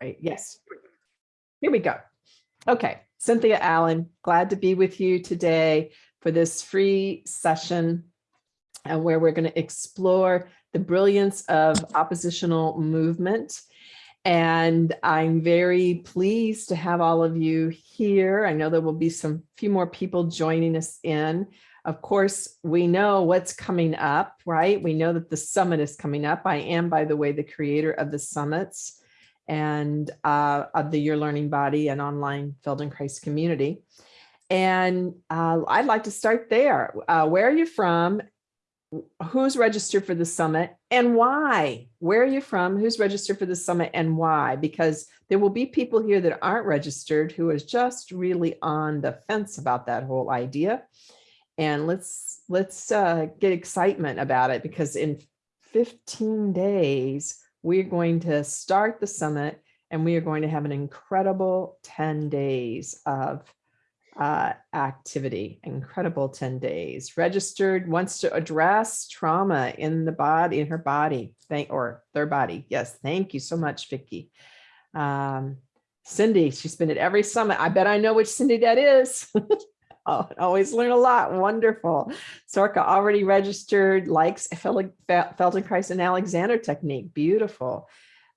right. Yes. Here we go. Okay, Cynthia Allen, glad to be with you today for this free session and where we're going to explore the brilliance of oppositional movement. And I'm very pleased to have all of you here. I know there will be some few more people joining us in. Of course, we know what's coming up, right? We know that the summit is coming up. I am, by the way, the creator of the summits and uh, of the Your Learning Body and online Feldenkrais community. And uh, I'd like to start there. Uh, where are you from? Who's registered for the summit and why? Where are you from? Who's registered for the summit and why? Because there will be people here that aren't registered who is just really on the fence about that whole idea. And let's let's uh, get excitement about it because in 15 days, we're going to start the summit and we are going to have an incredible 10 days of uh, activity, incredible 10 days. Registered wants to address trauma in the body, in her body, thank or their body. Yes, thank you so much, Vicki. Um, Cindy, she's been at every summit. I bet I know which Cindy that is. Oh, always learn a lot. Wonderful. Sorka already registered, likes Feldenkrais and Alexander technique. Beautiful.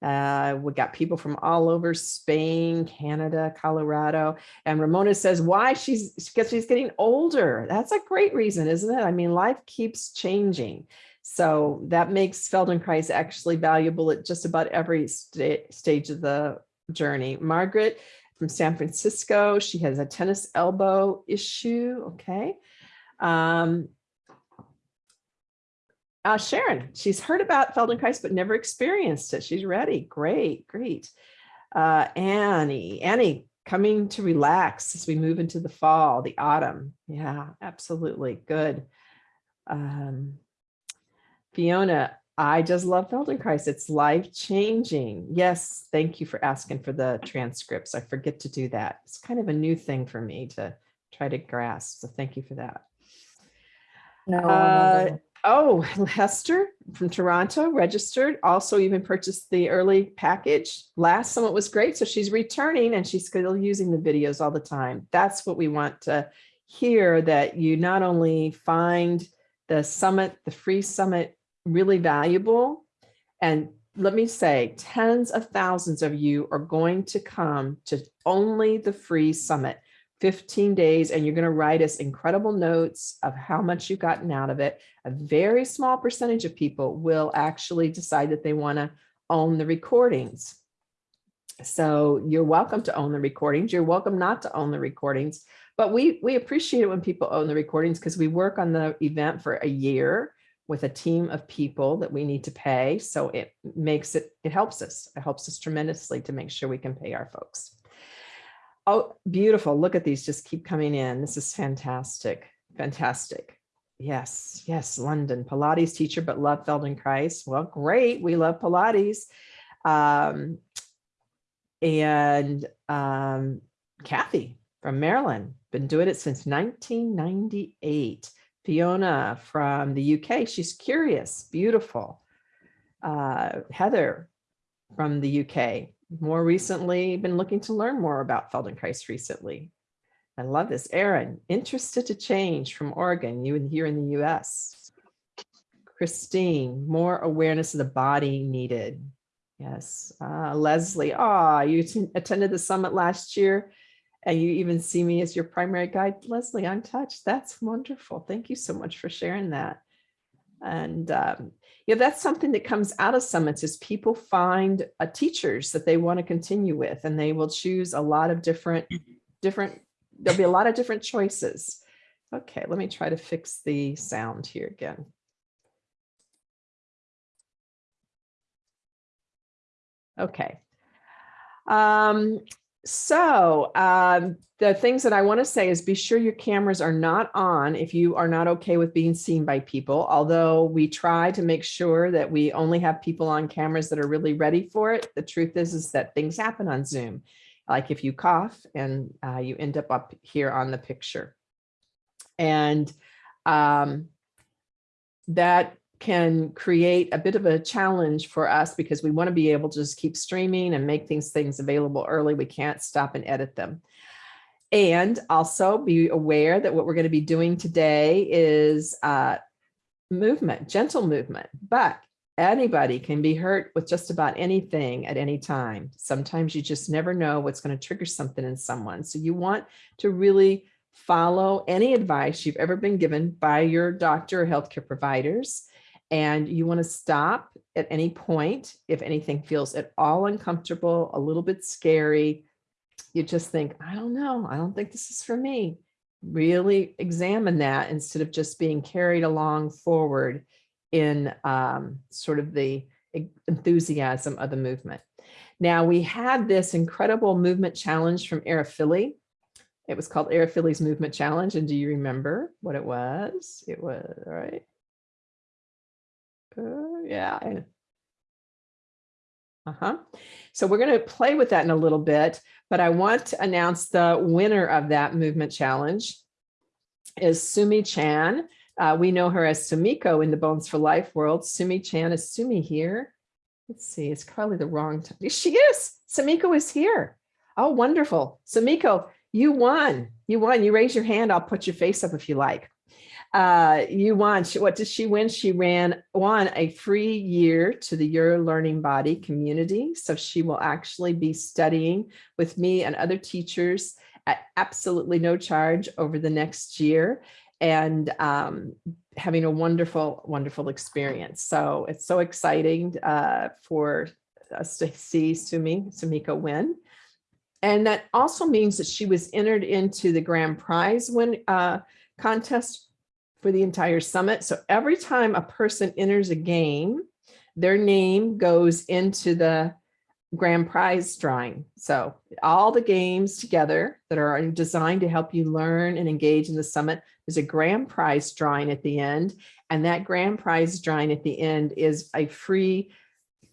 Uh, we got people from all over Spain, Canada, Colorado. And Ramona says why she's because she's getting older. That's a great reason, isn't it? I mean, life keeps changing. So that makes Feldenkrais actually valuable at just about every st stage of the journey. Margaret from San Francisco. She has a tennis elbow issue. Okay. Um, uh, Sharon, she's heard about Feldenkrais, but never experienced it. She's ready. Great, great. Uh, Annie, Annie, coming to relax as we move into the fall, the autumn. Yeah, absolutely. Good. Um, Fiona, I just love Feldenkrais. It's life changing. Yes, thank you for asking for the transcripts. I forget to do that. It's kind of a new thing for me to try to grasp. So thank you for that. No. Uh, oh, Hester from Toronto registered. Also even purchased the early package. Last summit was great. So she's returning and she's still using the videos all the time. That's what we want to hear that you not only find the summit, the free summit really valuable. And let me say, tens of thousands of you are going to come to only the free summit, 15 days, and you're going to write us incredible notes of how much you've gotten out of it. A very small percentage of people will actually decide that they want to own the recordings. So you're welcome to own the recordings. You're welcome not to own the recordings, but we, we appreciate it when people own the recordings because we work on the event for a year with a team of people that we need to pay. So it makes it, it helps us. It helps us tremendously to make sure we can pay our folks. Oh, beautiful. Look at these just keep coming in. This is fantastic. Fantastic. Yes, yes, London, Pilates teacher, but love Feldenkrais. Well, great. We love Pilates. Um, and um, Kathy from Maryland, been doing it since 1998. Fiona from the UK, she's curious, beautiful. Uh, Heather from the UK, more recently been looking to learn more about Feldenkrais recently. I love this. Erin, interested to change from Oregon, you and here in the US. Christine, more awareness of the body needed. Yes. Uh, Leslie, ah, you attended the summit last year and you even see me as your primary guide. Leslie, I'm touched. That's wonderful. Thank you so much for sharing that. And um, yeah, that's something that comes out of summits is people find uh, teachers that they want to continue with, and they will choose a lot of different, different, there'll be a lot of different choices. Okay, let me try to fix the sound here again. Okay. Um, so um, the things that I want to say is be sure your cameras are not on if you are not okay with being seen by people, although we try to make sure that we only have people on cameras that are really ready for it. The truth is, is that things happen on Zoom, like if you cough and uh, you end up up here on the picture. And um, that can create a bit of a challenge for us because we want to be able to just keep streaming and make these things available early. We can't stop and edit them. And also be aware that what we're going to be doing today is uh, movement, gentle movement, but anybody can be hurt with just about anything at any time. Sometimes you just never know what's going to trigger something in someone. So you want to really follow any advice you've ever been given by your doctor or healthcare providers. And you want to stop at any point if anything feels at all uncomfortable, a little bit scary. You just think, I don't know, I don't think this is for me. Really examine that instead of just being carried along forward in um, sort of the enthusiasm of the movement. Now we had this incredible movement challenge from Arafili. It was called Arafili's Movement Challenge. And do you remember what it was? It was, all right. Uh, yeah. Uh-huh. So we're going to play with that in a little bit, but I want to announce the winner of that movement challenge is Sumi Chan. Uh, we know her as Sumiko in the Bones for Life world. Sumi Chan is Sumi here. Let's see, it's probably the wrong time. She is. Sumiko is here. Oh, wonderful. Sumiko, you won. You won. You raise your hand. I'll put your face up if you like. Uh, you won. What did she win? She ran won a free year to the Your Learning Body community. So she will actually be studying with me and other teachers at absolutely no charge over the next year and um, having a wonderful, wonderful experience. So it's so exciting uh, for us to see Sumi, Sumiko win. And that also means that she was entered into the grand prize win uh, contest for the entire summit. So every time a person enters a game, their name goes into the grand prize drawing. So all the games together that are designed to help you learn and engage in the summit, there's a grand prize drawing at the end. And that grand prize drawing at the end is a free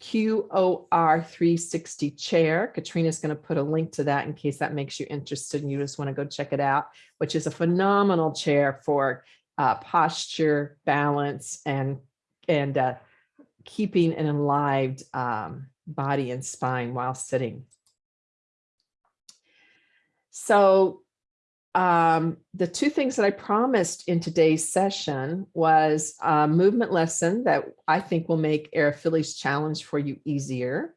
QOR 360 chair. Katrina's going to put a link to that in case that makes you interested and you just want to go check it out, which is a phenomenal chair for uh, posture, balance, and, and uh, keeping an enlivened um, body and spine while sitting. So um, the two things that I promised in today's session was a movement lesson that I think will make Arafili's challenge for you easier.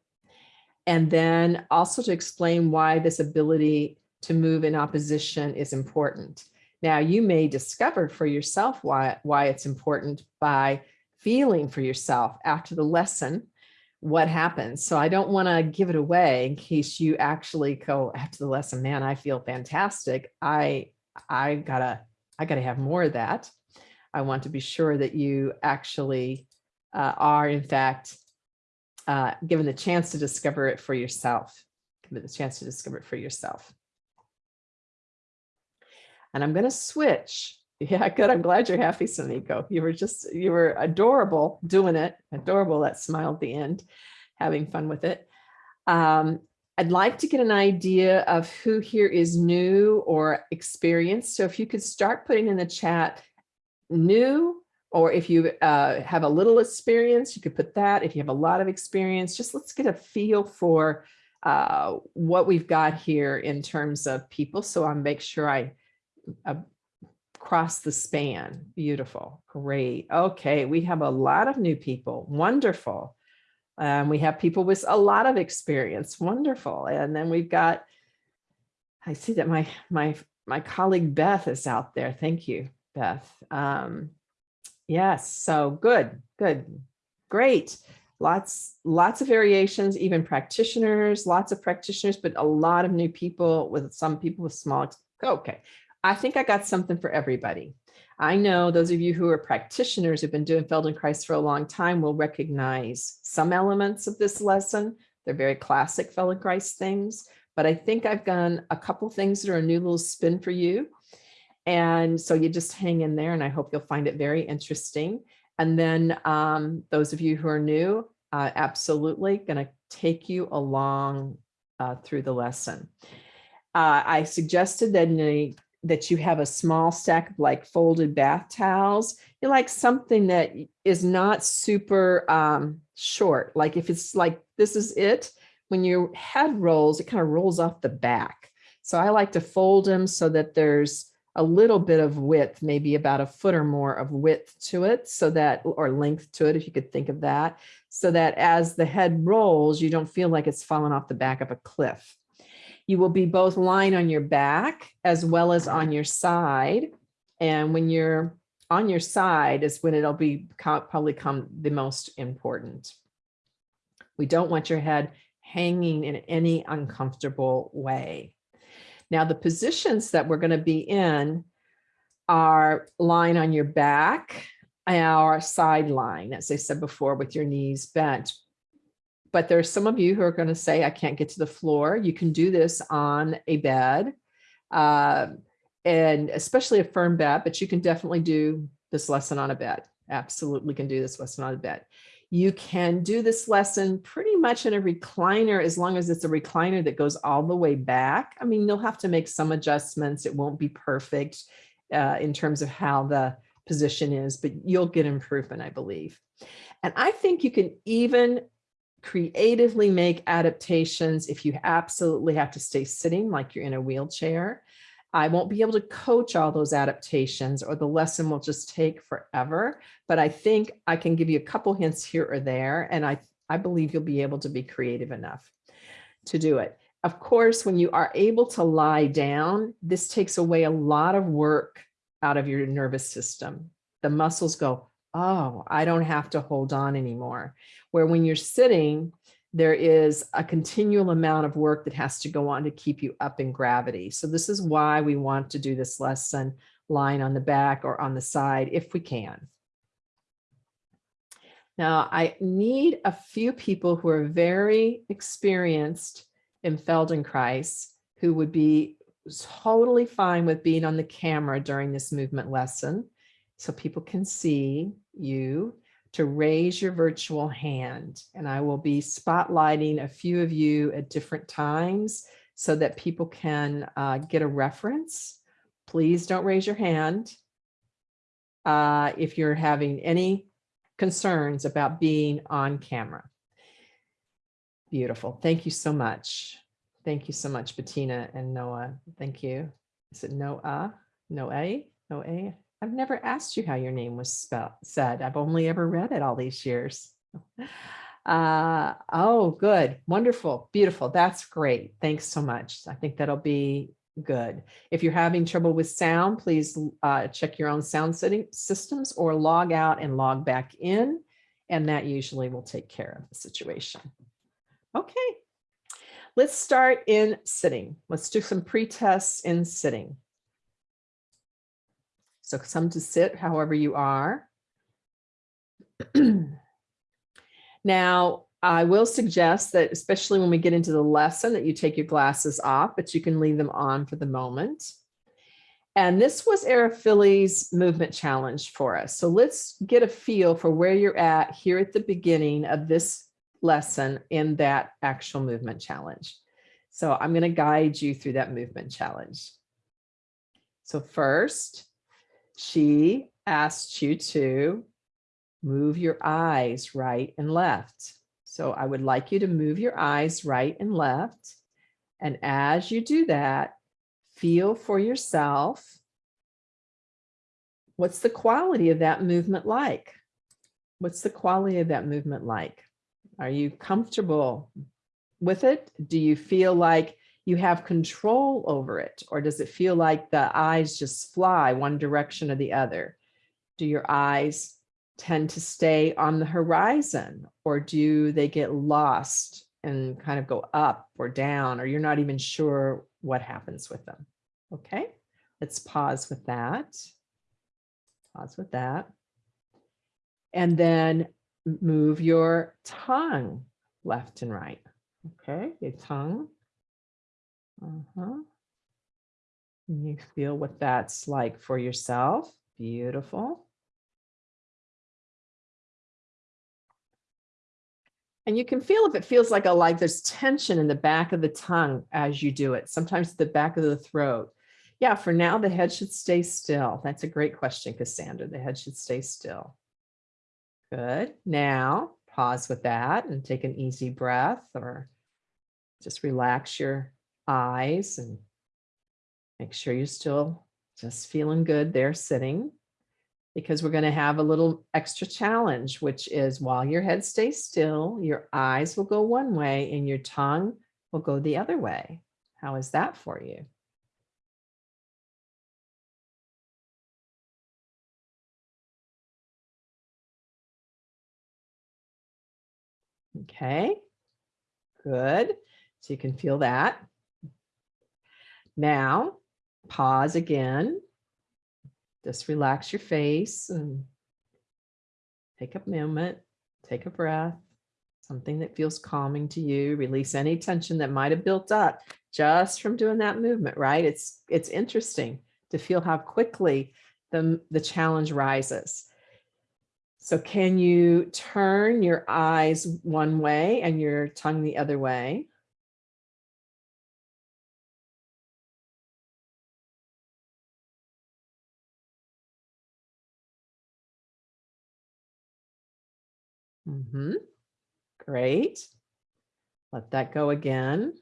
And then also to explain why this ability to move in opposition is important. Now you may discover for yourself why, why it's important by feeling for yourself after the lesson what happens. So I don't want to give it away in case you actually go after the lesson, man, I feel fantastic. I, I gotta, I gotta have more of that. I want to be sure that you actually uh, are in fact uh, given the chance to discover it for yourself, given the chance to discover it for yourself. And I'm going to switch yeah, good. I'm glad you're happy, Sumiko. You were just, you were adorable doing it. Adorable, that smile at the end, having fun with it. Um, I'd like to get an idea of who here is new or experienced. So if you could start putting in the chat new, or if you uh, have a little experience, you could put that. If you have a lot of experience, just let's get a feel for uh, what we've got here in terms of people. So I'll make sure I across the span. Beautiful. Great. Okay. We have a lot of new people. Wonderful. Um, we have people with a lot of experience. Wonderful. And then we've got, I see that my, my, my colleague Beth is out there. Thank you, Beth. Um, yes. So good, good, great. Lots, lots of variations, even practitioners, lots of practitioners, but a lot of new people with some people with small, okay. I think I got something for everybody. I know those of you who are practitioners who've been doing Feldenkrais for a long time will recognize some elements of this lesson. They're very classic Feldenkrais things, but I think I've done a couple things that are a new little spin for you. And so you just hang in there and I hope you'll find it very interesting. And then um, those of you who are new, uh, absolutely gonna take you along uh, through the lesson. Uh, I suggested that in a that you have a small stack of like folded bath towels. You like something that is not super um, short. Like if it's like, this is it, when your head rolls, it kind of rolls off the back. So I like to fold them so that there's a little bit of width, maybe about a foot or more of width to it so that, or length to it, if you could think of that, so that as the head rolls, you don't feel like it's falling off the back of a cliff. You will be both lying on your back as well as on your side. And when you're on your side is when it'll be probably come the most important. We don't want your head hanging in any uncomfortable way. Now the positions that we're going to be in are lying on your back, our sideline, as I said before, with your knees bent. But there's some of you who are going to say, I can't get to the floor. You can do this on a bed, uh, and especially a firm bed, but you can definitely do this lesson on a bed. Absolutely can do this lesson on a bed. You can do this lesson pretty much in a recliner as long as it's a recliner that goes all the way back. I mean, you'll have to make some adjustments. It won't be perfect uh, in terms of how the position is, but you'll get improvement, I believe. And I think you can even creatively make adaptations if you absolutely have to stay sitting like you're in a wheelchair. I won't be able to coach all those adaptations or the lesson will just take forever, but I think I can give you a couple hints here or there. And I, I believe you'll be able to be creative enough to do it. Of course, when you are able to lie down, this takes away a lot of work out of your nervous system. The muscles go, oh, I don't have to hold on anymore. Where when you're sitting, there is a continual amount of work that has to go on to keep you up in gravity. So this is why we want to do this lesson lying on the back or on the side if we can. Now I need a few people who are very experienced in Feldenkrais who would be totally fine with being on the camera during this movement lesson so people can see you to raise your virtual hand. And I will be spotlighting a few of you at different times so that people can uh, get a reference. Please don't raise your hand uh, if you're having any concerns about being on camera. Beautiful. Thank you so much. Thank you so much, Bettina and Noah. Thank you. Is it Noah? Noah? Noah? I've never asked you how your name was spelled said. I've only ever read it all these years. Uh, oh, good. Wonderful. Beautiful. That's great. Thanks so much. I think that'll be good. If you're having trouble with sound, please uh, check your own sound setting systems or log out and log back in. And that usually will take care of the situation. Okay. Let's start in sitting. Let's do some pre-tests in sitting. So some to sit however you are. now, I will suggest that especially when we get into the lesson that you take your glasses off, but you can leave them on for the moment. And this was Arafili's movement challenge for us. So let's get a feel for where you're at here at the beginning of this lesson in that actual movement challenge. So I'm going to guide you through that movement challenge. So first, she asked you to move your eyes right and left. So I would like you to move your eyes right and left. And as you do that, feel for yourself. What's the quality of that movement like? What's the quality of that movement like? Are you comfortable with it? Do you feel like you have control over it? Or does it feel like the eyes just fly one direction or the other? Do your eyes tend to stay on the horizon or do they get lost and kind of go up or down or you're not even sure what happens with them? Okay, let's pause with that. Pause with that. And then move your tongue left and right. Okay, your tongue uh-huh. You feel what that's like for yourself. Beautiful. And you can feel if it feels like a like there's tension in the back of the tongue as you do it, sometimes the back of the throat. yeah, for now, the head should stay still. That's a great question, Cassandra. The head should stay still. Good. Now pause with that and take an easy breath or just relax your eyes and make sure you're still just feeling good there sitting because we're going to have a little extra challenge, which is while your head stays still, your eyes will go one way and your tongue will go the other way. How is that for you? Okay, good. So you can feel that. Now, pause again. Just relax your face and take a moment, take a breath, something that feels calming to you. Release any tension that might have built up just from doing that movement, right? It's, it's interesting to feel how quickly the, the challenge rises. So can you turn your eyes one way and your tongue the other way? Mm-hmm. Great. Let that go again.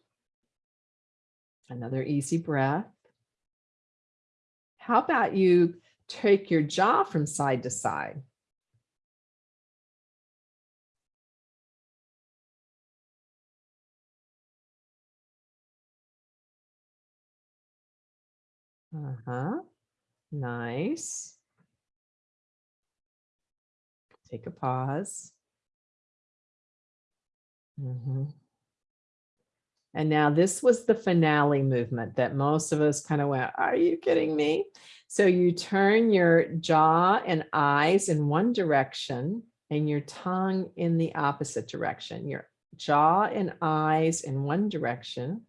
Another easy breath. How about you take your jaw from side to side? Uh-huh. Nice. Take a pause. Mhm. And now this was the finale movement that most of us kind of went, are you kidding me? So you turn your jaw and eyes in one direction and your tongue in the opposite direction. Your jaw and eyes in one direction.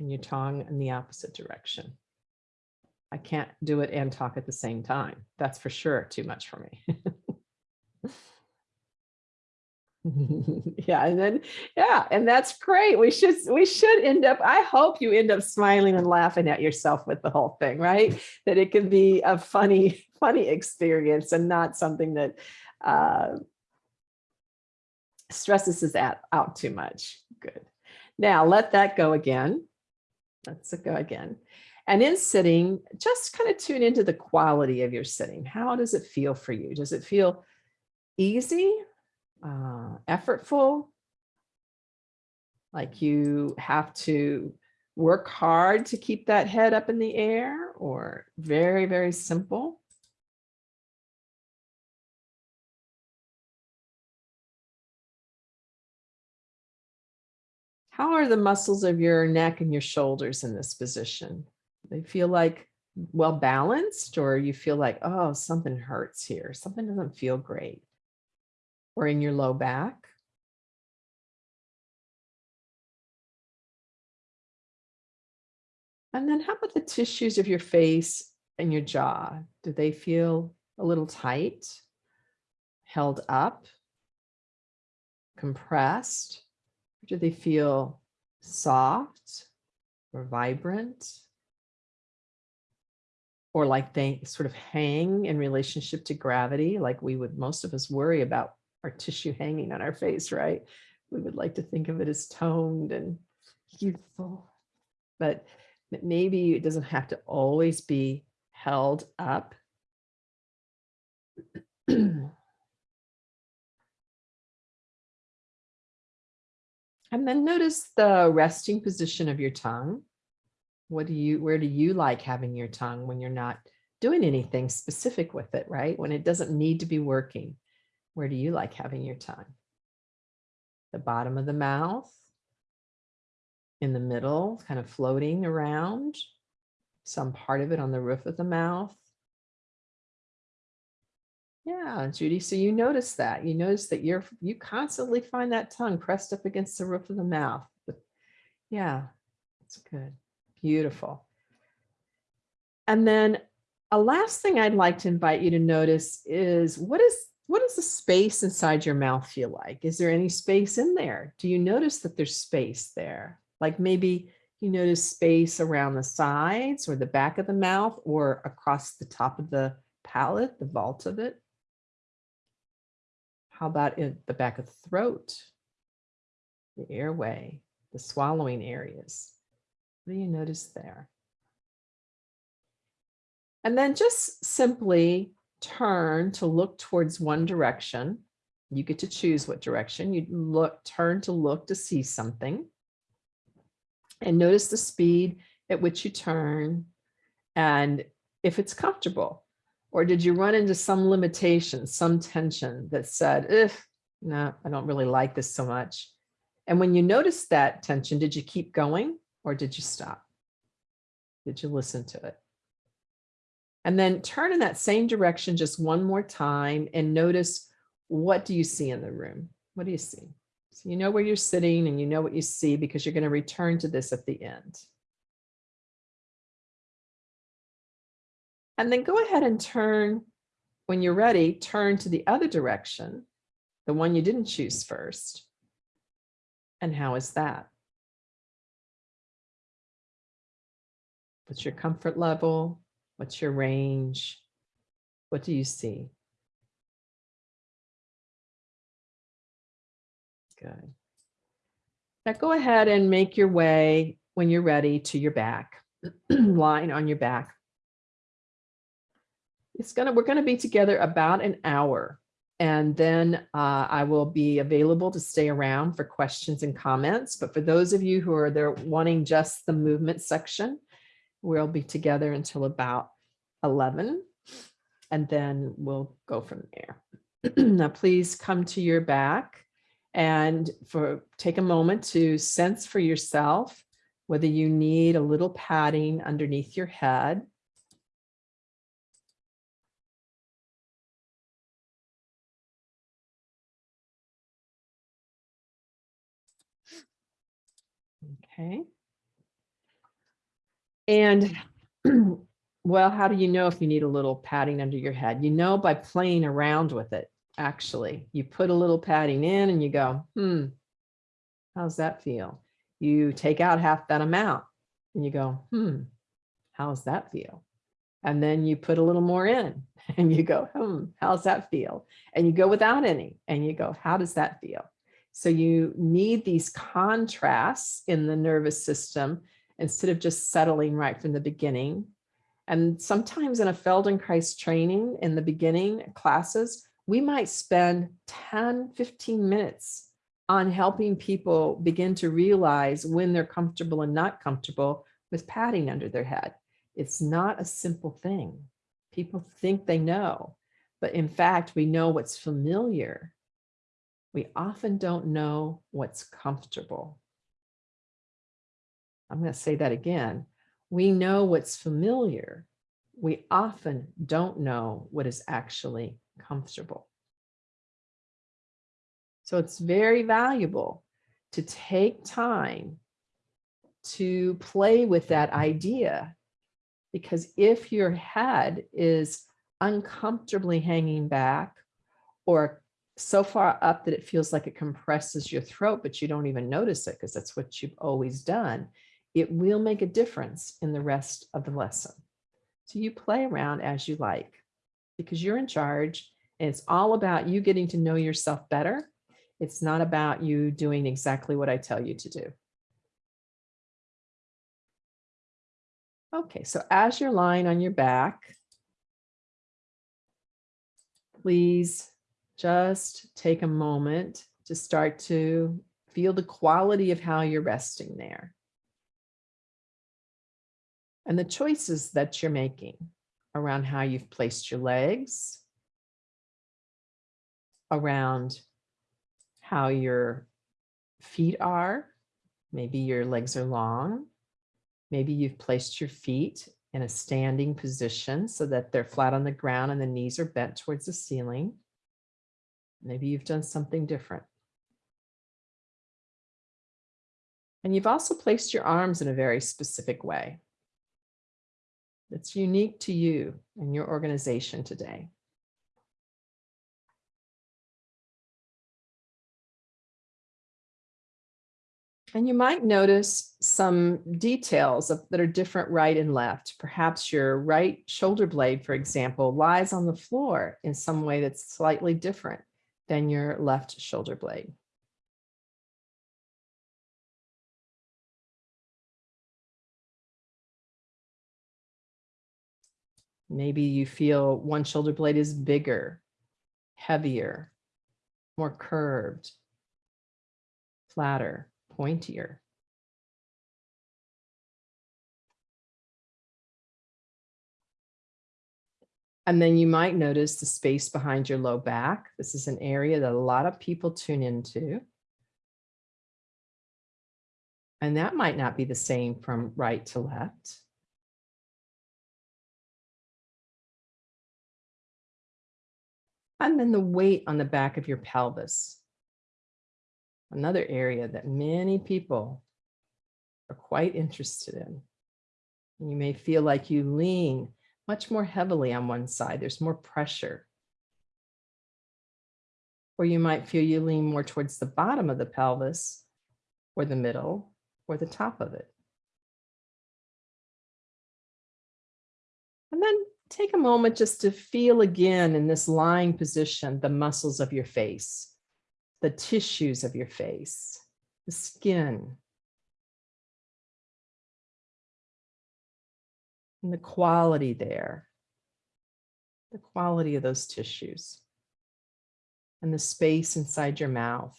And your tongue in the opposite direction. I can't do it and talk at the same time. That's for sure too much for me. yeah, and then yeah, and that's great. We should we should end up. I hope you end up smiling and laughing at yourself with the whole thing, right? That it can be a funny funny experience and not something that uh, stresses us out, out too much. Good. Now let that go again. Let's go again. And in sitting, just kind of tune into the quality of your sitting. How does it feel for you? Does it feel easy, uh, effortful? Like you have to work hard to keep that head up in the air or very, very simple? How are the muscles of your neck and your shoulders in this position? They feel like well balanced or you feel like, oh, something hurts here. Something doesn't feel great. Or in your low back. And then how about the tissues of your face and your jaw? Do they feel a little tight, held up, compressed? Or do they feel soft or vibrant? Or like they sort of hang in relationship to gravity, like we would, most of us worry about our tissue hanging on our face, right? We would like to think of it as toned and youthful, but maybe it doesn't have to always be held up. and then notice the resting position of your tongue. What do you, where do you like having your tongue when you're not doing anything specific with it, right? When it doesn't need to be working, where do you like having your tongue? The bottom of the mouth, in the middle, kind of floating around, some part of it on the roof of the mouth. Yeah, Judy, so you notice that. You notice that you're, you constantly find that tongue pressed up against the roof of the mouth. Yeah, that's good. Beautiful. And then a last thing I'd like to invite you to notice is what is what does the space inside your mouth feel like? Is there any space in there? Do you notice that there's space there? Like maybe you notice space around the sides or the back of the mouth or across the top of the palate, the vault of it. How about in the back of the throat, the airway, the swallowing areas? What do you notice there? And then just simply turn to look towards one direction. You get to choose what direction you look, turn to look to see something. And notice the speed at which you turn and if it's comfortable. Or did you run into some limitation, some tension that said, if no, I don't really like this so much. And when you noticed that tension, did you keep going or did you stop? Did you listen to it? And then turn in that same direction just one more time and notice what do you see in the room? What do you see? So you know where you're sitting and you know what you see because you're going to return to this at the end. And then go ahead and turn, when you're ready, turn to the other direction, the one you didn't choose first. And how is that? What's your comfort level? What's your range? What do you see? Good. Now go ahead and make your way when you're ready to your back, lying on your back. It's gonna, we're gonna be together about an hour and then uh, I will be available to stay around for questions and comments. But for those of you who are there wanting just the movement section, we'll be together until about 11 and then we'll go from there. now, please come to your back and for take a moment to sense for yourself whether you need a little padding underneath your head. Okay. And well, how do you know if you need a little padding under your head? You know by playing around with it actually. You put a little padding in and you go, hmm, how's that feel? You take out half that amount and you go, hmm, how's that feel? And then you put a little more in and you go, hmm, how's that feel? And you go without any and you go, how does that feel? So you need these contrasts in the nervous system instead of just settling right from the beginning. And sometimes in a Feldenkrais training in the beginning classes, we might spend 10, 15 minutes on helping people begin to realize when they're comfortable and not comfortable with padding under their head. It's not a simple thing. People think they know, but in fact, we know what's familiar. We often don't know what's comfortable. I'm going to say that again. We know what's familiar. We often don't know what is actually comfortable. So it's very valuable to take time to play with that idea because if your head is uncomfortably hanging back or so far up that it feels like it compresses your throat, but you don't even notice it because that's what you've always done, it will make a difference in the rest of the lesson. So you play around as you like because you're in charge and it's all about you getting to know yourself better. It's not about you doing exactly what I tell you to do. Okay, so as you're lying on your back, please just take a moment to start to feel the quality of how you're resting there. And the choices that you're making around how you've placed your legs, around how your feet are. Maybe your legs are long. Maybe you've placed your feet in a standing position so that they're flat on the ground and the knees are bent towards the ceiling. Maybe you've done something different. And you've also placed your arms in a very specific way that's unique to you and your organization today. And you might notice some details of, that are different right and left. Perhaps your right shoulder blade, for example, lies on the floor in some way that's slightly different than your left shoulder blade. Maybe you feel one shoulder blade is bigger, heavier, more curved, flatter, pointier. And then you might notice the space behind your low back. This is an area that a lot of people tune into. And that might not be the same from right to left. And then the weight on the back of your pelvis. Another area that many people are quite interested in. You may feel like you lean much more heavily on one side. There's more pressure. Or you might feel you lean more towards the bottom of the pelvis or the middle or the top of it. And then take a moment just to feel again in this lying position, the muscles of your face, the tissues of your face, the skin, and the quality there, the quality of those tissues, and the space inside your mouth.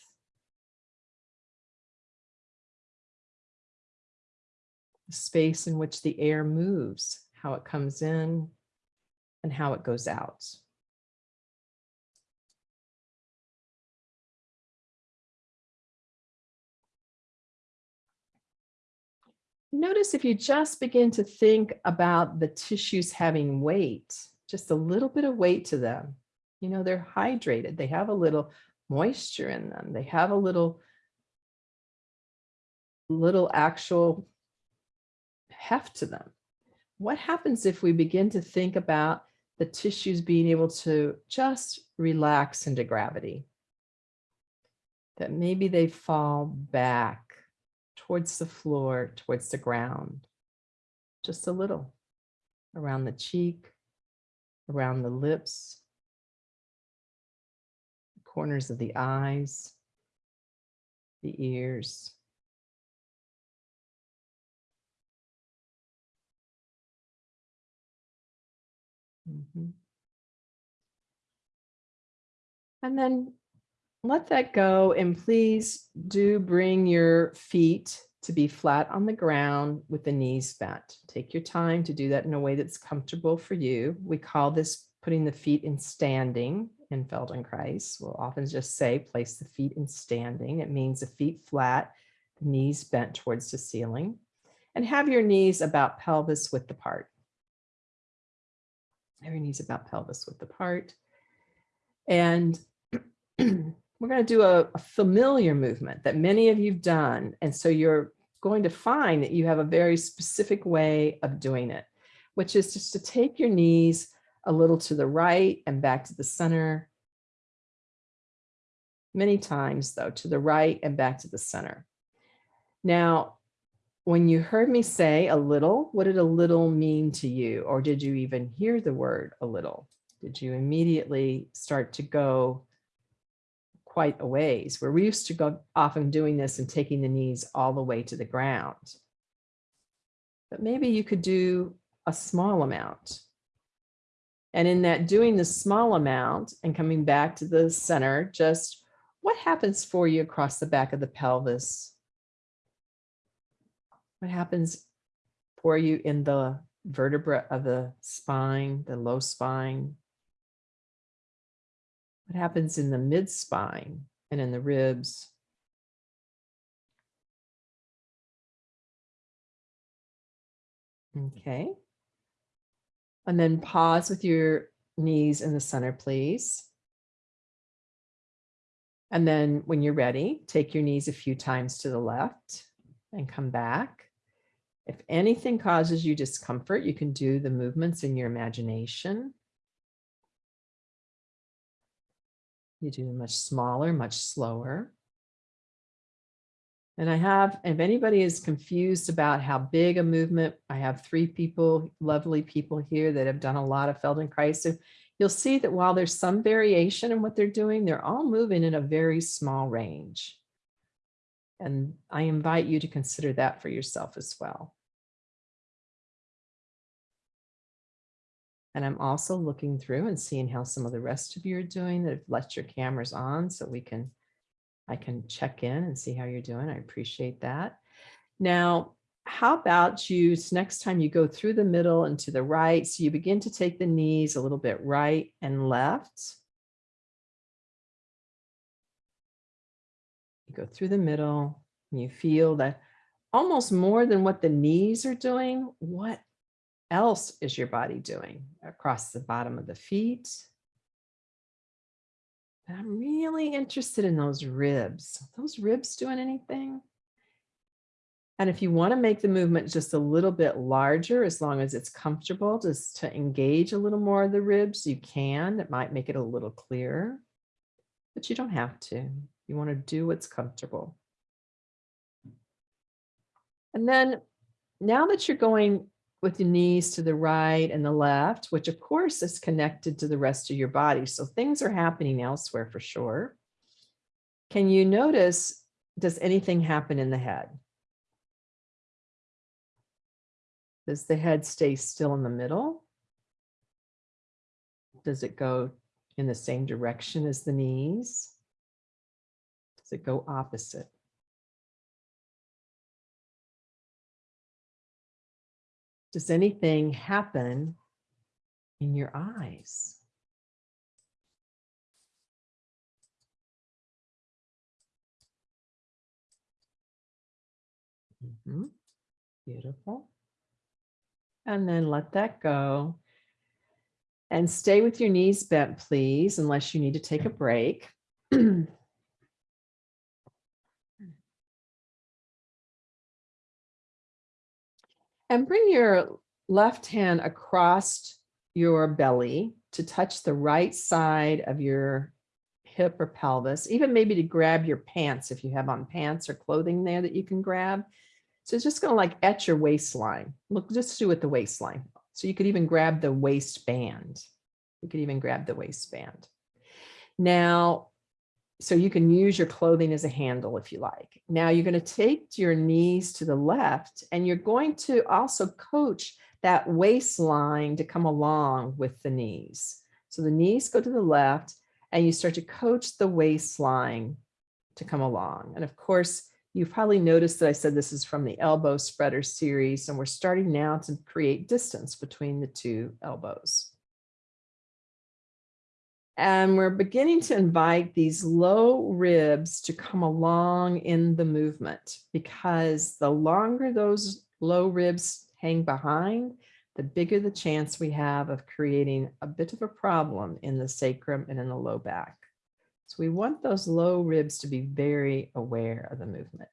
The space in which the air moves, how it comes in and how it goes out. Notice if you just begin to think about the tissues having weight, just a little bit of weight to them. You know, they're hydrated. They have a little moisture in them. They have a little, little actual heft to them. What happens if we begin to think about the tissues being able to just relax into gravity? That maybe they fall back towards the floor, towards the ground, just a little around the cheek, around the lips, corners of the eyes, the ears. Mhm. And then let that go and please do bring your feet to be flat on the ground with the knees bent. Take your time to do that in a way that's comfortable for you. We call this putting the feet in standing in Feldenkrais. We'll often just say place the feet in standing. It means the feet flat, knees bent towards the ceiling and have your knees about pelvis width apart. Your knees about pelvis width apart. And we're going to do a, a, familiar movement that many of you've done. And so you're going to find that you have a very specific way of doing it, which is just to take your knees a little to the right and back to the center. Many times though, to the right and back to the center. Now, when you heard me say a little, what did a little mean to you? Or did you even hear the word a little? Did you immediately start to go quite a ways. Where We're used to go often doing this and taking the knees all the way to the ground. But maybe you could do a small amount. And in that doing the small amount and coming back to the center, just what happens for you across the back of the pelvis? What happens for you in the vertebra of the spine, the low spine, what happens in the mid spine and in the ribs? Okay. And then pause with your knees in the center, please. And then when you're ready, take your knees a few times to the left and come back. If anything causes you discomfort, you can do the movements in your imagination. You do them much smaller, much slower. And I have, if anybody is confused about how big a movement, I have three people, lovely people here that have done a lot of Feldenkrais. So you'll see that while there's some variation in what they're doing, they're all moving in a very small range. And I invite you to consider that for yourself as well. And I'm also looking through and seeing how some of the rest of you are doing that have left your cameras on so we can, I can check in and see how you're doing. I appreciate that. Now, how about you, next time you go through the middle and to the right, so you begin to take the knees a little bit right and left. You go through the middle and you feel that almost more than what the knees are doing, what else is your body doing across the bottom of the feet? And I'm really interested in those ribs. Are Those ribs doing anything? And if you want to make the movement just a little bit larger, as long as it's comfortable, just to engage a little more of the ribs, you can. It might make it a little clearer, but you don't have to. You want to do what's comfortable. And then now that you're going with your knees to the right and the left, which of course is connected to the rest of your body. So things are happening elsewhere for sure. Can you notice, does anything happen in the head? Does the head stay still in the middle? Does it go in the same direction as the knees? Does it go opposite? Does anything happen in your eyes? Mhm. Beautiful. And then let that go. And stay with your knees bent, please, unless you need to take a break. And bring your left hand across your belly to touch the right side of your hip or pelvis, even maybe to grab your pants if you have on pants or clothing there that you can grab. So it's just going to like etch your waistline. Look, just do it the waistline. So you could even grab the waistband. You could even grab the waistband. Now, so you can use your clothing as a handle if you like. Now you're going to take your knees to the left and you're going to also coach that waistline to come along with the knees. So the knees go to the left and you start to coach the waistline to come along. And of course, you've probably noticed that I said this is from the elbow spreader series and we're starting now to create distance between the two elbows. And we're beginning to invite these low ribs to come along in the movement because the longer those low ribs hang behind, the bigger the chance we have of creating a bit of a problem in the sacrum and in the low back. So we want those low ribs to be very aware of the movement.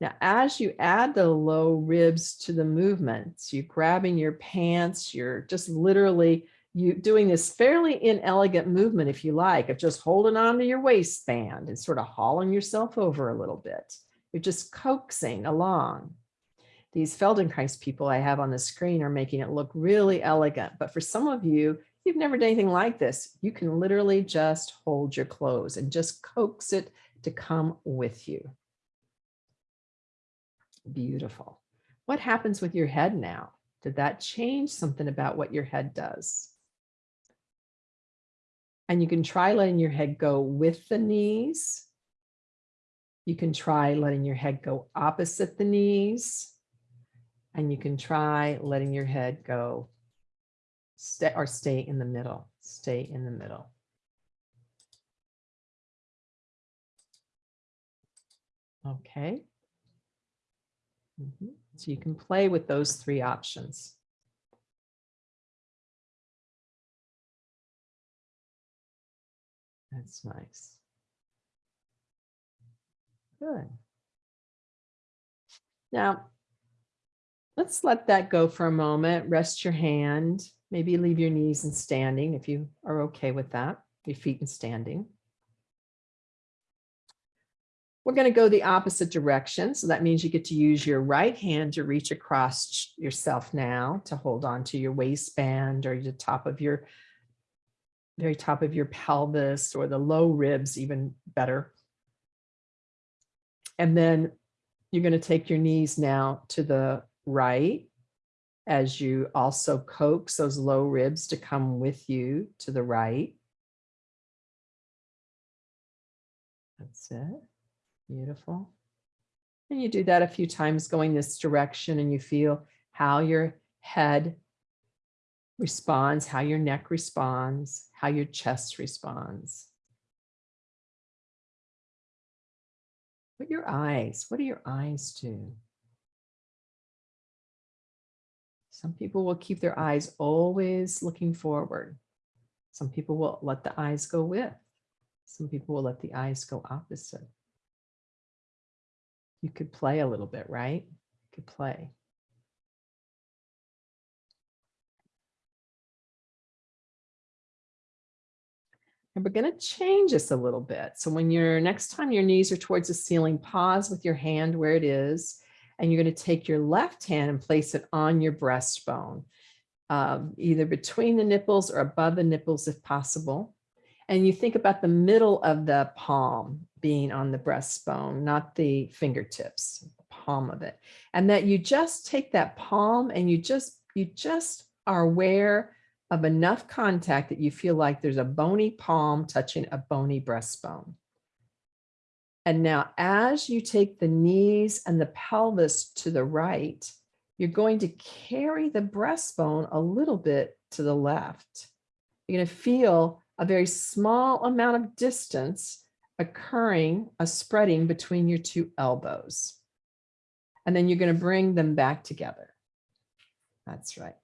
Now, as you add the low ribs to the movements, you're grabbing your pants, you're just literally you doing this fairly inelegant movement, if you like, of just holding on to your waistband and sort of hauling yourself over a little bit. You're just coaxing along. These Feldenkrais people I have on the screen are making it look really elegant. But for some of you, you've never done anything like this. You can literally just hold your clothes and just coax it to come with you. Beautiful. What happens with your head now? Did that change something about what your head does? And you can try letting your head go with the knees. You can try letting your head go opposite the knees. And you can try letting your head go stay or stay in the middle, stay in the middle. Okay. Mhm. So you can play with those three options. That's nice. Good. Now, let's let that go for a moment. Rest your hand. Maybe leave your knees in standing if you are okay with that, your feet in standing. We're going to go the opposite direction. So that means you get to use your right hand to reach across yourself now to hold on to your waistband or the top of your very top of your pelvis or the low ribs, even better. And then you're going to take your knees now to the right as you also coax those low ribs to come with you to the right. That's it. Beautiful. And you do that a few times going this direction and you feel how your head responds, how your neck responds, how your chest responds. What your eyes, what do your eyes do? Some people will keep their eyes always looking forward. Some people will let the eyes go with. Some people will let the eyes go opposite. You could play a little bit, right? You could play. And we're going to change this a little bit. So when you're next time your knees are towards the ceiling, pause with your hand where it is. And you're going to take your left hand and place it on your breastbone, um, either between the nipples or above the nipples if possible. And you think about the middle of the palm being on the breastbone, not the fingertips, the palm of it. And that you just take that palm and you just, you just are aware of enough contact that you feel like there's a bony palm touching a bony breastbone. And now as you take the knees and the pelvis to the right, you're going to carry the breastbone a little bit to the left. You're going to feel a very small amount of distance occurring, a spreading between your two elbows. And then you're going to bring them back together. That's right.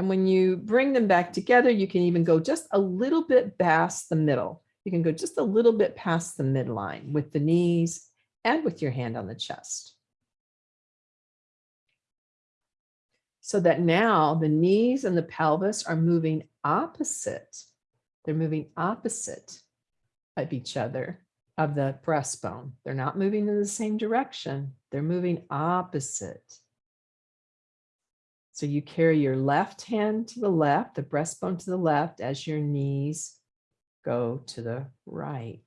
And when you bring them back together, you can even go just a little bit past the middle. You can go just a little bit past the midline with the knees and with your hand on the chest. So that now the knees and the pelvis are moving opposite. They're moving opposite of each other of the breastbone. They're not moving in the same direction. They're moving opposite. So you carry your left hand to the left, the breastbone to the left as your knees go to the right.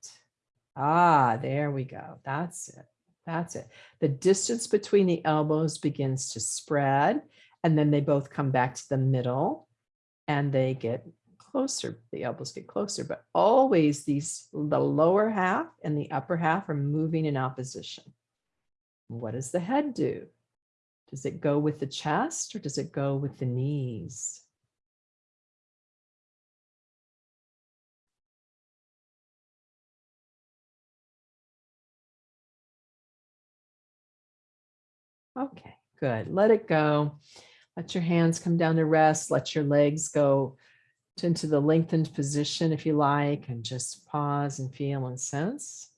Ah, there we go. That's it. That's it. The distance between the elbows begins to spread and then they both come back to the middle and they get closer. The elbows get closer, but always these, the lower half and the upper half are moving in opposition. What does the head do? Does it go with the chest or does it go with the knees? Okay, good. Let it go. Let your hands come down to rest. Let your legs go into the lengthened position if you like, and just pause and feel and sense.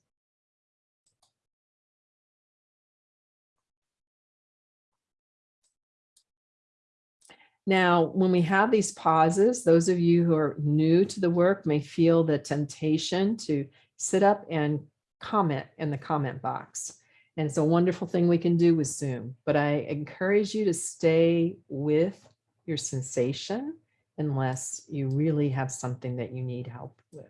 Now, when we have these pauses, those of you who are new to the work may feel the temptation to sit up and comment in the comment box. And it's a wonderful thing we can do with Zoom, but I encourage you to stay with your sensation unless you really have something that you need help with.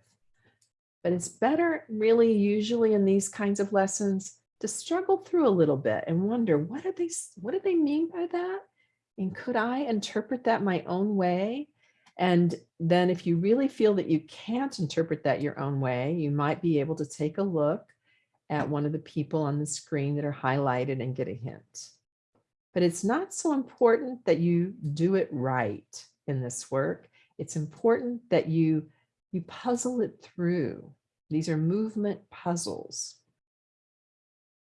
But it's better really usually in these kinds of lessons to struggle through a little bit and wonder what do they what do they mean by that? And could I interpret that my own way? And then if you really feel that you can't interpret that your own way, you might be able to take a look at one of the people on the screen that are highlighted and get a hint. But it's not so important that you do it right in this work. It's important that you, you puzzle it through. These are movement puzzles.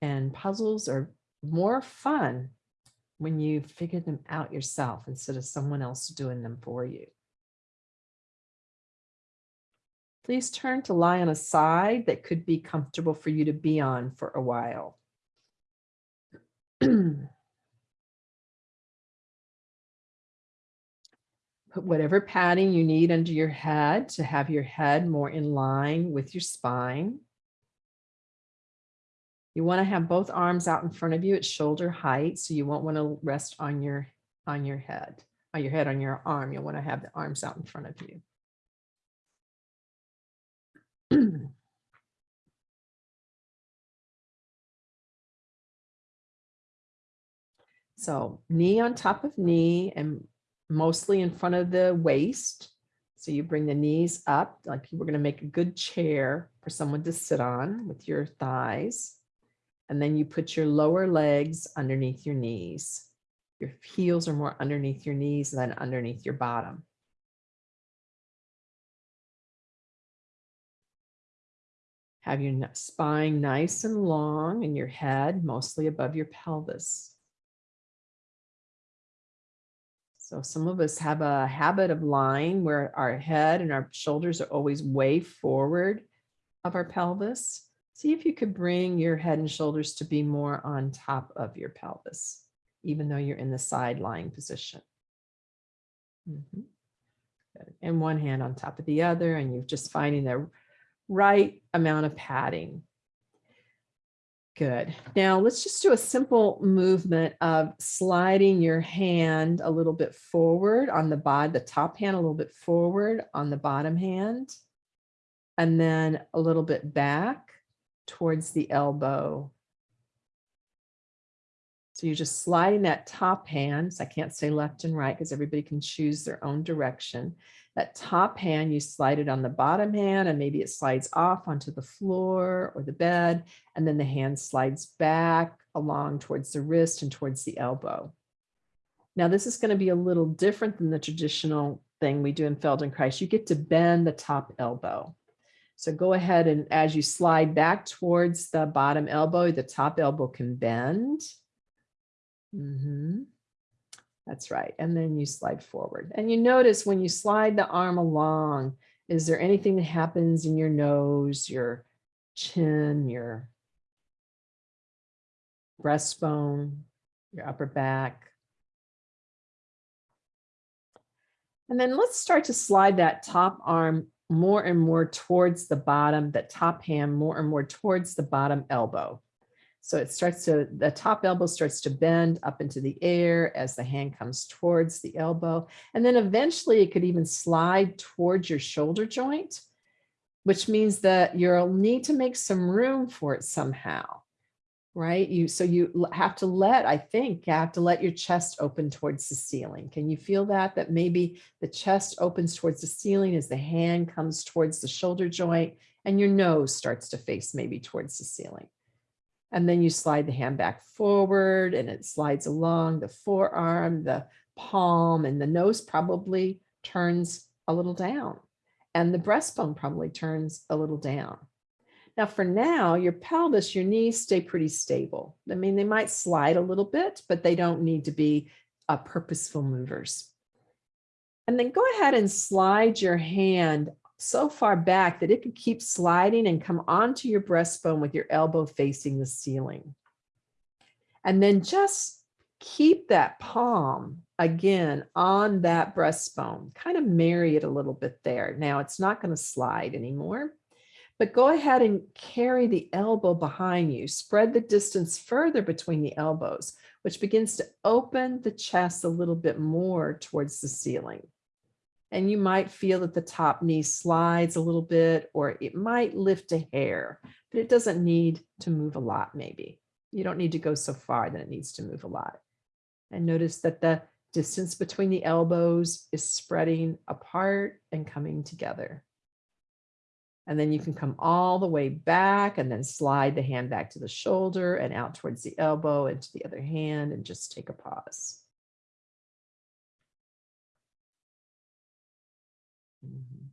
And puzzles are more fun when you figure them out yourself instead of someone else doing them for you. Please turn to lie on a side that could be comfortable for you to be on for a while. Put whatever padding you need under your head to have your head more in line with your spine. You want to have both arms out in front of you at shoulder height, so you won't want to rest on your, on your head, on your head, on your arm. You'll want to have the arms out in front of you. So knee on top of knee and mostly in front of the waist. So you bring the knees up, like you were going to make a good chair for someone to sit on with your thighs. And then you put your lower legs underneath your knees. Your heels are more underneath your knees than underneath your bottom. Have your spine nice and long and your head mostly above your pelvis. So some of us have a habit of lying where our head and our shoulders are always way forward of our pelvis. See if you could bring your head and shoulders to be more on top of your pelvis, even though you're in the side lying position. Mhm. Good. And one hand on top of the other, and you're just finding the right amount of padding. Good. Now let's just do a simple movement of sliding your hand a little bit forward on the bottom, the top hand a little bit forward on the bottom hand. And then a little bit back towards the elbow. So you're just sliding that top hand. So I can't say left and right because everybody can choose their own direction. That top hand, you slide it on the bottom hand and maybe it slides off onto the floor or the bed. And then the hand slides back along towards the wrist and towards the elbow. Now this is going to be a little different than the traditional thing we do in Feldenkrais. You get to bend the top elbow. So go ahead and as you slide back towards the bottom elbow, the top elbow can bend. Mhm. That's right. And then you slide forward. And you notice when you slide the arm along, is there anything that happens in your nose, your chin, your breastbone, your upper back? And then let's start to slide that top arm more and more towards the bottom, that top hand more and more towards the bottom elbow. So it starts to, the top elbow starts to bend up into the air as the hand comes towards the elbow. And then eventually it could even slide towards your shoulder joint, which means that you'll need to make some room for it somehow, right? You So you have to let, I think, you have to let your chest open towards the ceiling. Can you feel that? That maybe the chest opens towards the ceiling as the hand comes towards the shoulder joint and your nose starts to face maybe towards the ceiling. And then you slide the hand back forward and it slides along the forearm, the palm, and the nose probably turns a little down. And the breastbone probably turns a little down. Now for now, your pelvis, your knees stay pretty stable. I mean, they might slide a little bit, but they don't need to be uh, purposeful movers. And then go ahead and slide your hand so far back that it could keep sliding and come onto your breastbone with your elbow facing the ceiling. And then just keep that palm again on that breastbone, kind of marry it a little bit there. Now it's not going to slide anymore, but go ahead and carry the elbow behind you. Spread the distance further between the elbows, which begins to open the chest a little bit more towards the ceiling and you might feel that the top knee slides a little bit, or it might lift a hair, but it doesn't need to move a lot, maybe. You don't need to go so far that it needs to move a lot. And notice that the distance between the elbows is spreading apart and coming together. And then you can come all the way back and then slide the hand back to the shoulder and out towards the elbow and to the other hand and just take a pause. Mhm.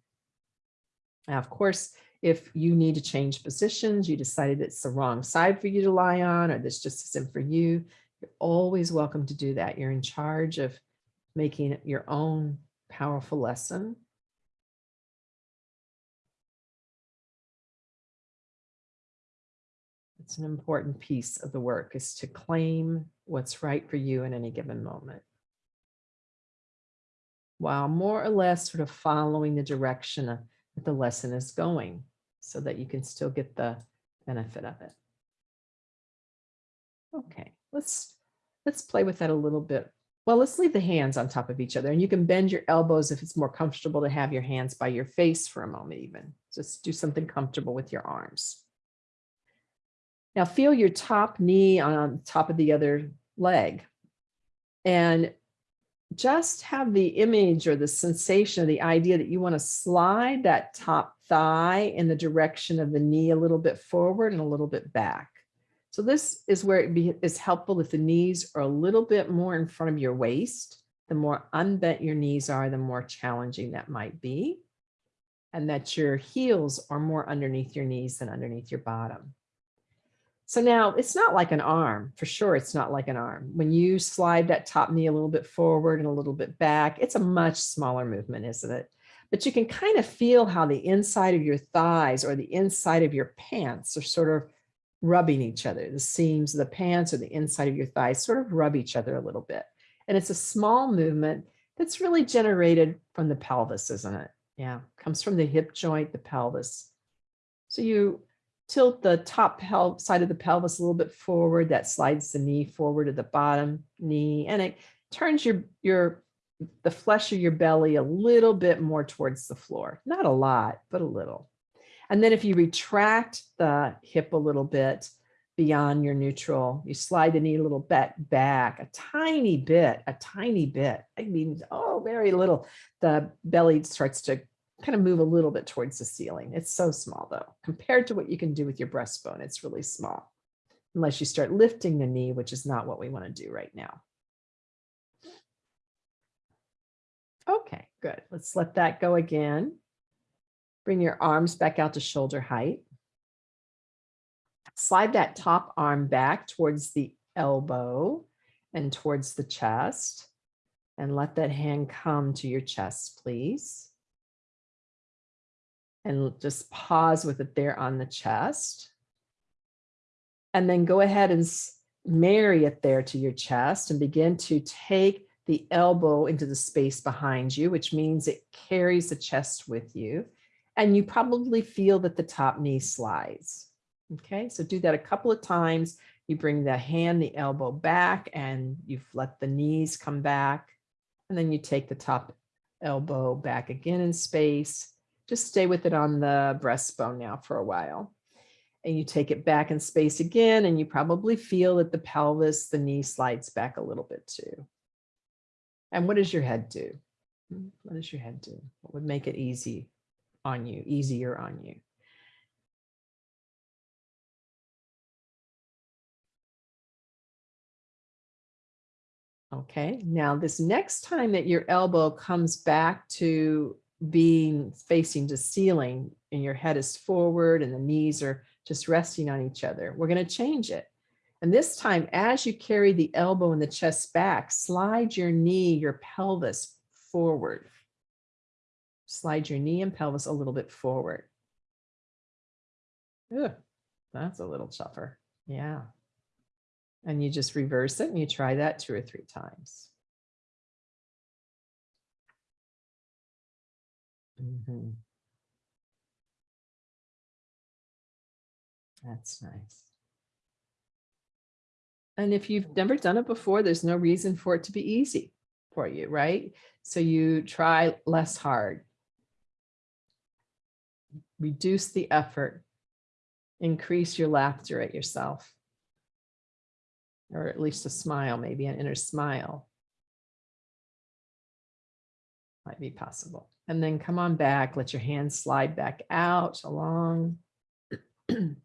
Now, of course, if you need to change positions, you decided it's the wrong side for you to lie on, or this just isn't for you, you're always welcome to do that. You're in charge of making your own powerful lesson. It's an important piece of the work is to claim what's right for you in any given moment while more or less sort of following the direction that the lesson is going so that you can still get the benefit of it. Okay, let's, let's play with that a little bit. Well, let's leave the hands on top of each other and you can bend your elbows if it's more comfortable to have your hands by your face for a moment even. Just do something comfortable with your arms. Now feel your top knee on top of the other leg. And just have the image or the sensation of the idea that you want to slide that top thigh in the direction of the knee a little bit forward and a little bit back. So this is where it be, is helpful if the knees are a little bit more in front of your waist. The more unbent your knees are, the more challenging that might be. And that your heels are more underneath your knees than underneath your bottom. So now it's not like an arm, for sure it's not like an arm. When you slide that top knee a little bit forward and a little bit back, it's a much smaller movement, isn't it? But you can kind of feel how the inside of your thighs or the inside of your pants are sort of rubbing each other. The seams of the pants or the inside of your thighs sort of rub each other a little bit. And it's a small movement that's really generated from the pelvis, isn't it? Yeah, comes from the hip joint, the pelvis. So you tilt the top side of the pelvis a little bit forward. That slides the knee forward to the bottom knee and it turns your, your the flesh of your belly a little bit more towards the floor. Not a lot, but a little. And then if you retract the hip a little bit beyond your neutral, you slide the knee a little bit back, a tiny bit, a tiny bit. I mean, oh, very little. The belly starts to kind of move a little bit towards the ceiling. It's so small though, compared to what you can do with your breastbone, it's really small. Unless you start lifting the knee, which is not what we want to do right now. Okay, good. Let's let that go again. Bring your arms back out to shoulder height. Slide that top arm back towards the elbow and towards the chest. And let that hand come to your chest, please and just pause with it there on the chest. And then go ahead and marry it there to your chest and begin to take the elbow into the space behind you, which means it carries the chest with you. And you probably feel that the top knee slides. Okay, so do that a couple of times. You bring the hand, the elbow back, and you've let the knees come back. And then you take the top elbow back again in space just stay with it on the breastbone now for a while. And you take it back in space again, and you probably feel that the pelvis, the knee slides back a little bit too. And what does your head do? Hmm, what does your head do? What would make it easy on you, easier on you? Okay, now this next time that your elbow comes back to being facing to ceiling and your head is forward and the knees are just resting on each other. We're going to change it. And this time, as you carry the elbow and the chest back, slide your knee, your pelvis forward. Slide your knee and pelvis a little bit forward. Ugh, that's a little tougher. Yeah. And you just reverse it and you try that two or three times. Mhm. That's nice. And if you've never done it before, there's no reason for it to be easy for you, right? So you try less hard. Reduce the effort. Increase your laughter at yourself. Or at least a smile, maybe an inner smile. Might be possible. And then come on back, let your hands slide back out along. and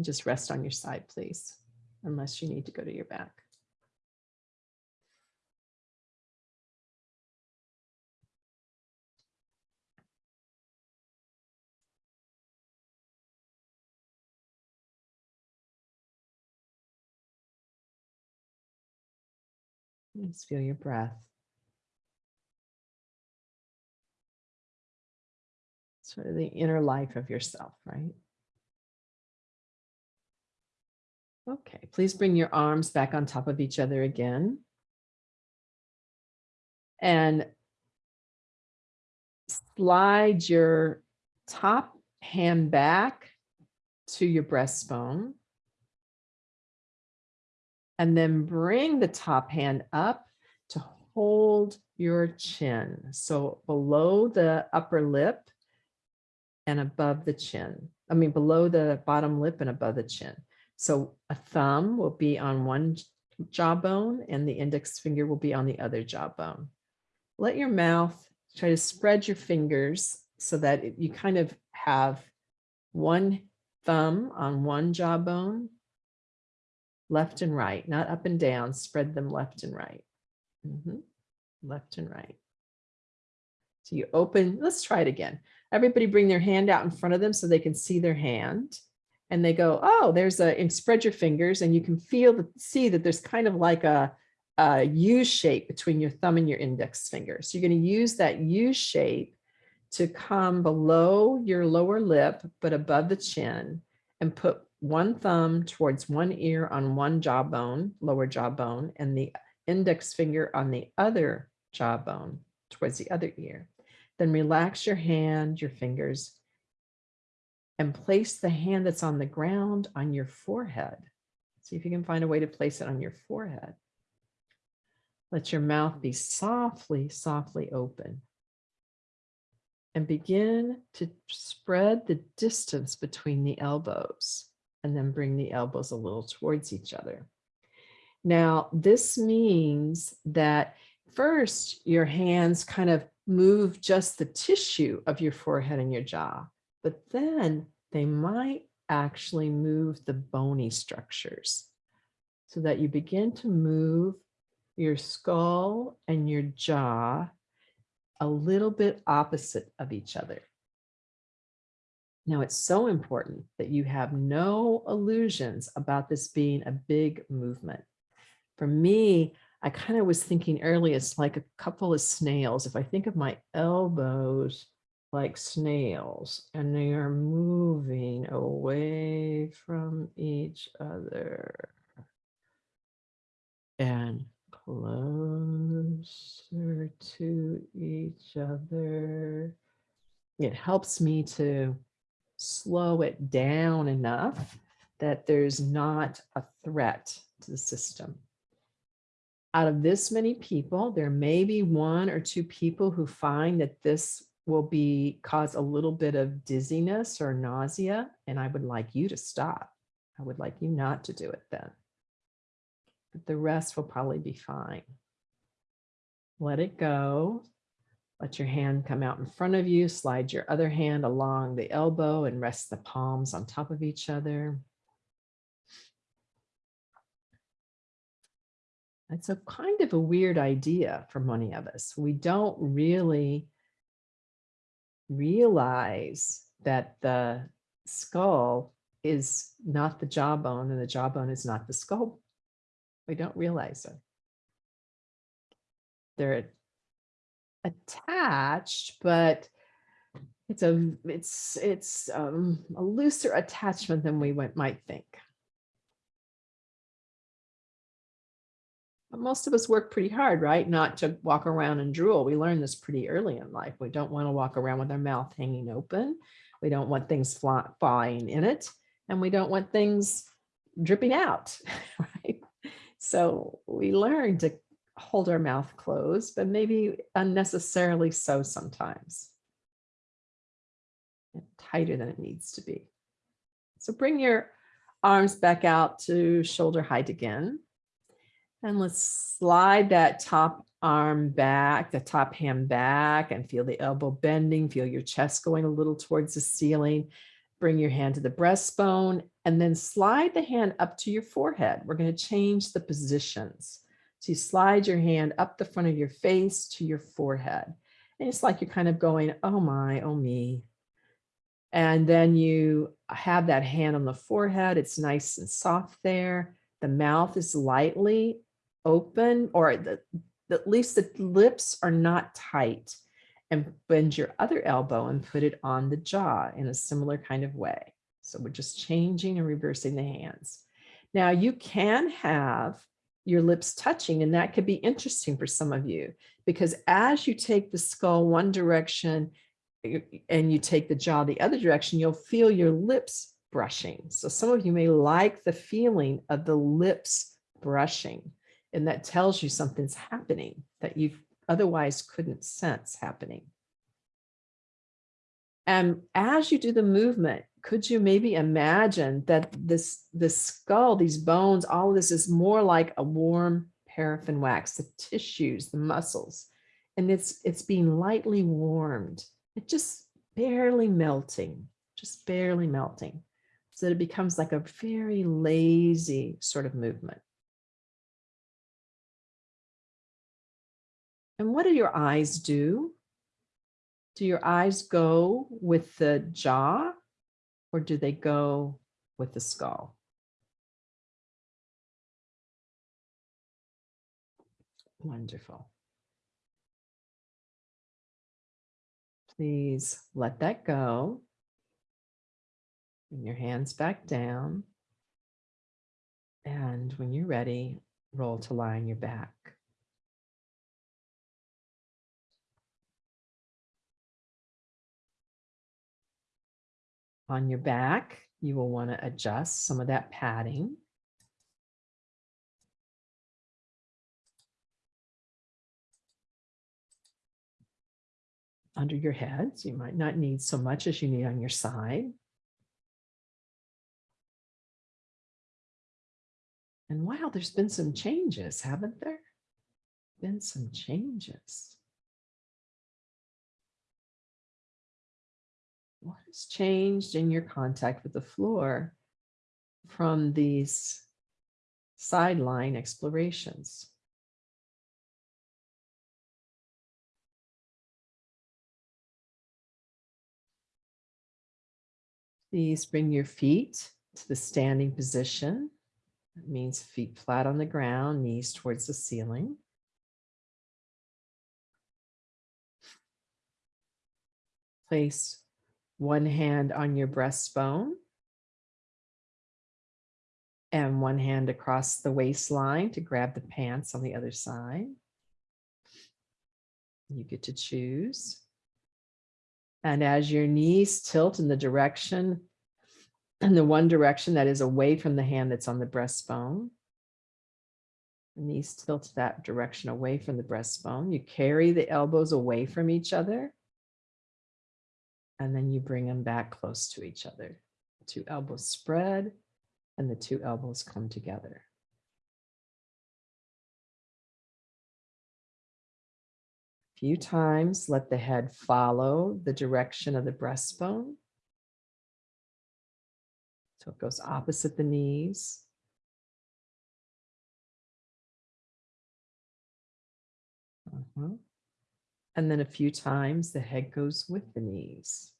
just rest on your side, please, unless you need to go to your back. Just feel your breath. Sort of the inner life of yourself, right? Okay, please bring your arms back on top of each other again. And slide your top hand back to your breastbone. And then bring the top hand up to hold your chin. So below the upper lip and above the chin. I mean, below the bottom lip and above the chin. So a thumb will be on one jawbone and the index finger will be on the other jawbone. Let your mouth try to spread your fingers so that you kind of have one thumb on one jawbone, left and right, not up and down, spread them left and right. Mhm. Left and right. So you open, let's try it again. Everybody bring their hand out in front of them so they can see their hand. And they go, oh, there's a, and spread your fingers and you can feel, the see that there's kind of like a, a U shape between your thumb and your index finger. So you're going to use that U shape to come below your lower lip, but above the chin and put one thumb towards one ear on one jawbone, lower jawbone, and the index finger on the other jawbone towards the other ear. Then relax your hand, your fingers, and place the hand that's on the ground on your forehead. See if you can find a way to place it on your forehead. Let your mouth be softly, softly open. And begin to spread the distance between the elbows and then bring the elbows a little towards each other. Now, this means that first your hands kind of move just the tissue of your forehead and your jaw, but then they might actually move the bony structures so that you begin to move your skull and your jaw a little bit opposite of each other. Now, it's so important that you have no illusions about this being a big movement. For me, I kind of was thinking earlier, it's like a couple of snails. If I think of my elbows like snails and they are moving away from each other and closer to each other. It helps me to slow it down enough that there's not a threat to the system. Out of this many people, there may be one or two people who find that this will be cause a little bit of dizziness or nausea, and I would like you to stop. I would like you not to do it then. But the rest will probably be fine. Let it go. Let your hand come out in front of you. Slide your other hand along the elbow and rest the palms on top of each other. It's a kind of a weird idea for many of us. We don't really realize that the skull is not the jawbone and the jawbone is not the skull. We don't realize it. They're attached, but it's a it's it's um, a looser attachment than we went, might think. But most of us work pretty hard, right? Not to walk around and drool. We learn this pretty early in life. We don't want to walk around with our mouth hanging open. We don't want things fly, flying in it. And we don't want things dripping out, right? So we learn to hold our mouth closed, but maybe unnecessarily so sometimes. Tighter than it needs to be. So bring your arms back out to shoulder height again. And let's slide that top arm back, the top hand back and feel the elbow bending, feel your chest going a little towards the ceiling. Bring your hand to the breastbone and then slide the hand up to your forehead. We're going to change the positions. So you slide your hand up the front of your face to your forehead. And it's like you're kind of going, oh my, oh me. And then you have that hand on the forehead. It's nice and soft there. The mouth is lightly open or the, at least the lips are not tight and bend your other elbow and put it on the jaw in a similar kind of way. So we're just changing and reversing the hands. Now you can have your lips touching and that could be interesting for some of you because as you take the skull one direction eh, and you take the jaw the other direction, you'll feel your lips brushing. So some of you may like the feeling of the lips brushing, and that tells you something's happening that you otherwise couldn't sense happening. And as you do the movement, could you maybe imagine that this, this skull, these bones, all of this is more like a warm paraffin wax, the tissues, the muscles, and it's, it's being lightly warmed. It just barely melting, just barely melting. So that it becomes like a very lazy sort of movement. And what do your eyes do? Do your eyes go with the jaw or do they go with the skull? Wonderful. Please let that go. Bring your hands back down. And when you're ready, roll to lie on your back. On your back, you will want to adjust some of that padding. Under your heads, you might not need so much as you need on your side. And wow, there's been some changes, haven't there? Been some changes. Changed in your contact with the floor from these sideline explorations? Please bring your feet to the standing position. That means feet flat on the ground, knees towards the ceiling. Place one hand on your breastbone and one hand across the waistline to grab the pants on the other side. You get to choose. And as your knees tilt in the direction, in the one direction that is away from the hand that's on the breastbone, The knees tilt that direction away from the breastbone. You carry the elbows away from each other. And then you bring them back close to each other. Two elbows spread and the two elbows come together. A few times, let the head follow the direction of the breastbone. So it goes opposite the knees. Uh -huh. And then a few times the head goes with the knees.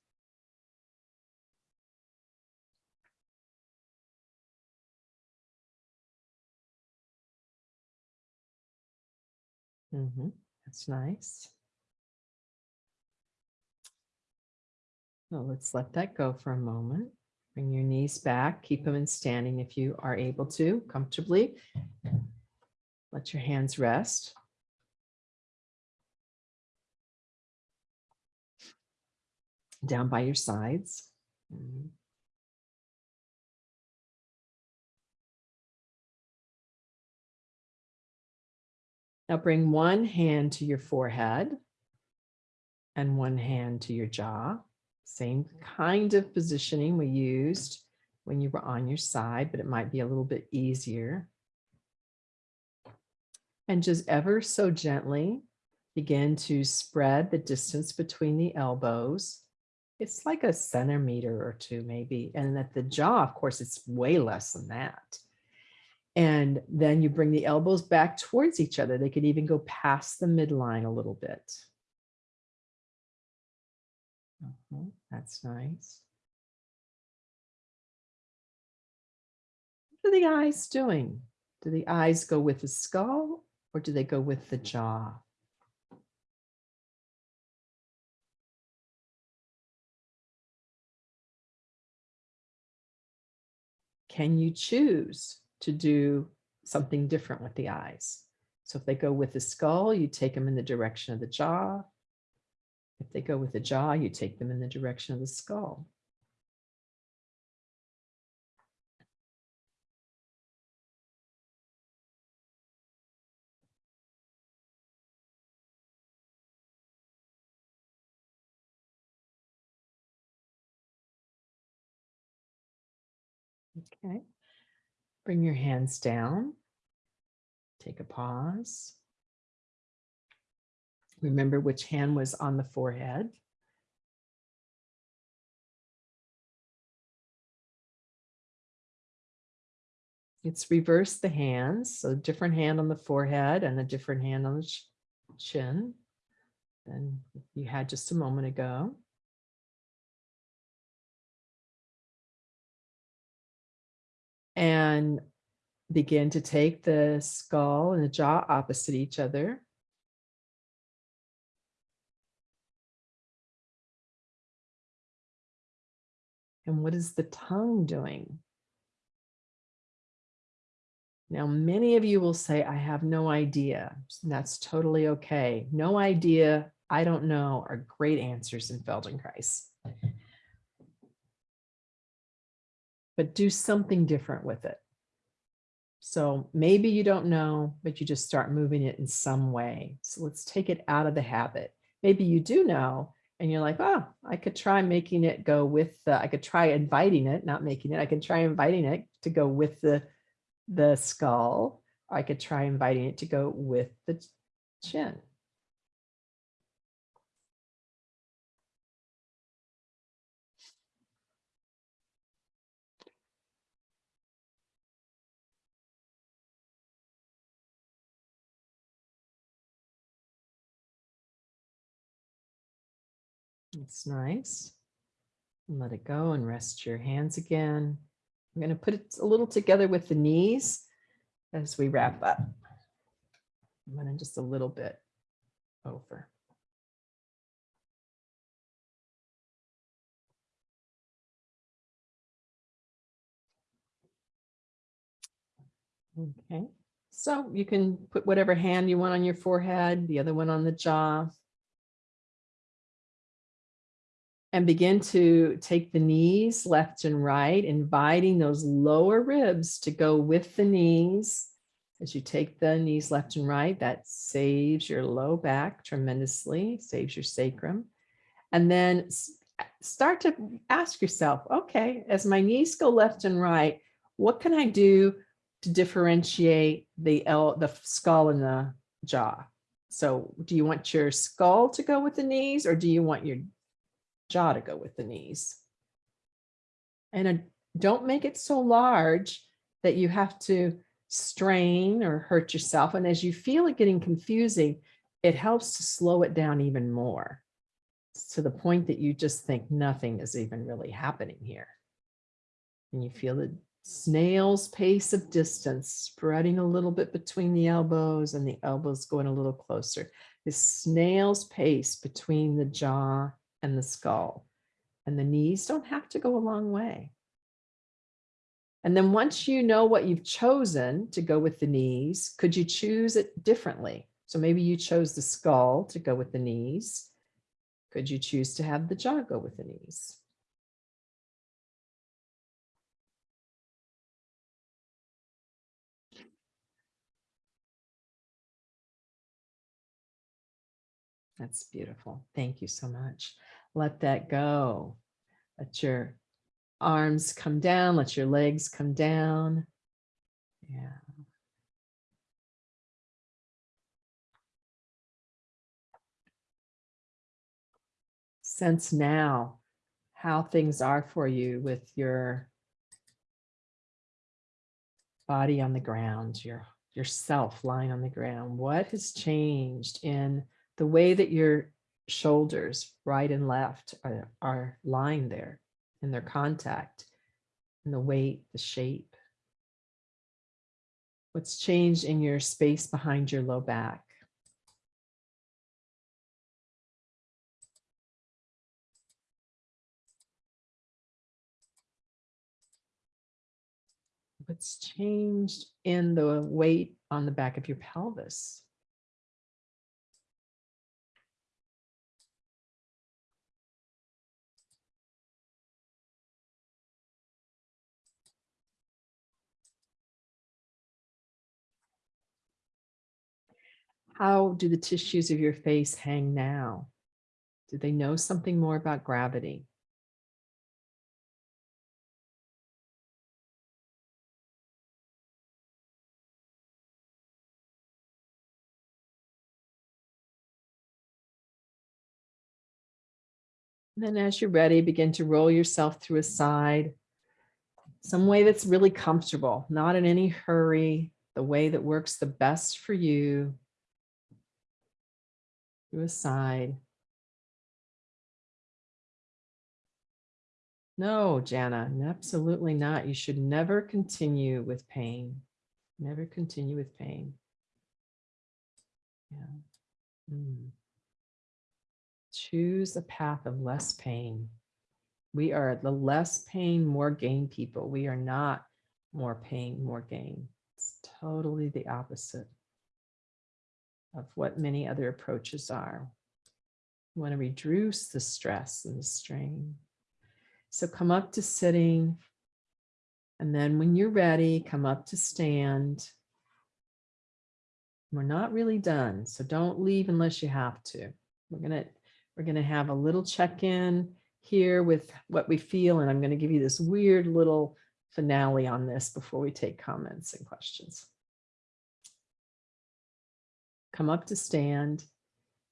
Mm -hmm. That's nice. Well, let's let that go for a moment. Bring your knees back, keep them in standing if you are able to comfortably. Let your hands rest. Down by your sides. Mm-hmm. Now bring one hand to your forehead and one hand to your jaw. Same kind of positioning we used when you were on your side, but it might be a little bit easier. And just ever so gently begin to spread the distance between the elbows. It's like a centimeter or two maybe. And at the jaw, of course, it's way less than that. And then you bring the elbows back towards each other. They could even go past the midline a little bit. Uh -huh, that's nice. What are the eyes doing? Do the eyes go with the skull or do they go with the jaw? Can you choose to do something different with the eyes. So if they go with the skull, you take them in the direction of the jaw. If they go with the jaw, you take them in the direction of the skull. Okay. Bring your hands down. Take a pause. Remember which hand was on the forehead. It's reverse the hands, so different hand on the forehead and a different hand on the chin than you had just a moment ago. And begin to take the skull and the jaw opposite each other. And what is the tongue doing? Now, many of you will say, I have no idea. And that's totally okay. No idea, I don't know are great answers in Feldenkrais. But do something different with it. So maybe you don't know, but you just start moving it in some way. So let's take it out of the habit. Maybe you do know, and you're like, oh, I could try making it go with the, I could try inviting it, not making it. I could try inviting it to go with the the skull. I could try inviting it to go with the chin. It's nice. Let it go and rest your hands again. I'm going to put it a little together with the knees as we wrap up. I'm going to just a little bit over. Okay, so you can put whatever hand you want on your forehead, the other one on the jaw. And begin to take the knees left and right, inviting those lower ribs to go with the knees. As you take the knees left and right, that saves your low back tremendously, saves your sacrum. And then start to ask yourself, okay, as my knees go left and right, what can I do to differentiate the L, the skull and the jaw? So do you want your skull to go with the knees or do you want your jaw to go with the knees. And a, don't make it so large that you have to strain or hurt yourself. And as you feel it getting confusing, it helps to slow it down even more to the point that you just think nothing is even really happening here. And you feel the snail's pace of distance spreading a little bit between the elbows and the elbows going a little closer. This snail's pace between the jaw and the skull. And the knees don't have to go a long way. And then once you know what you've chosen to go with the knees, could you choose it differently? So maybe you chose the skull to go with the knees. Could you choose to have the jaw go with the knees? That's beautiful. Thank you so much. Let that go. Let your arms come down. Let your legs come down. Yeah. Sense now how things are for you with your body on the ground, your yourself lying on the ground. What has changed in the way that your shoulders, right and left, are, are lying there in their contact, and the weight, the shape. What's changed in your space behind your low back? What's changed in the weight on the back of your pelvis? How do the tissues of your face hang now? Do they know something more about gravity? then as you're ready, begin to roll yourself through a side, some way that's really comfortable, not in any hurry, the way that works the best for you. Through a side. No, Jana, absolutely not. You should never continue with pain. Never continue with pain. Yeah. Mm. Choose a path of less pain. We are the less pain, more gain people. We are not more pain, more gain. It's totally the opposite of what many other approaches are. You want to reduce the stress and the strain. So come up to sitting. And then when you're ready, come up to stand. We're not really done, so don't leave unless you have to. We're gonna we're gonna have a little check-in here with what we feel, and I'm gonna give you this weird little finale on this before we take comments and questions. Come up to stand.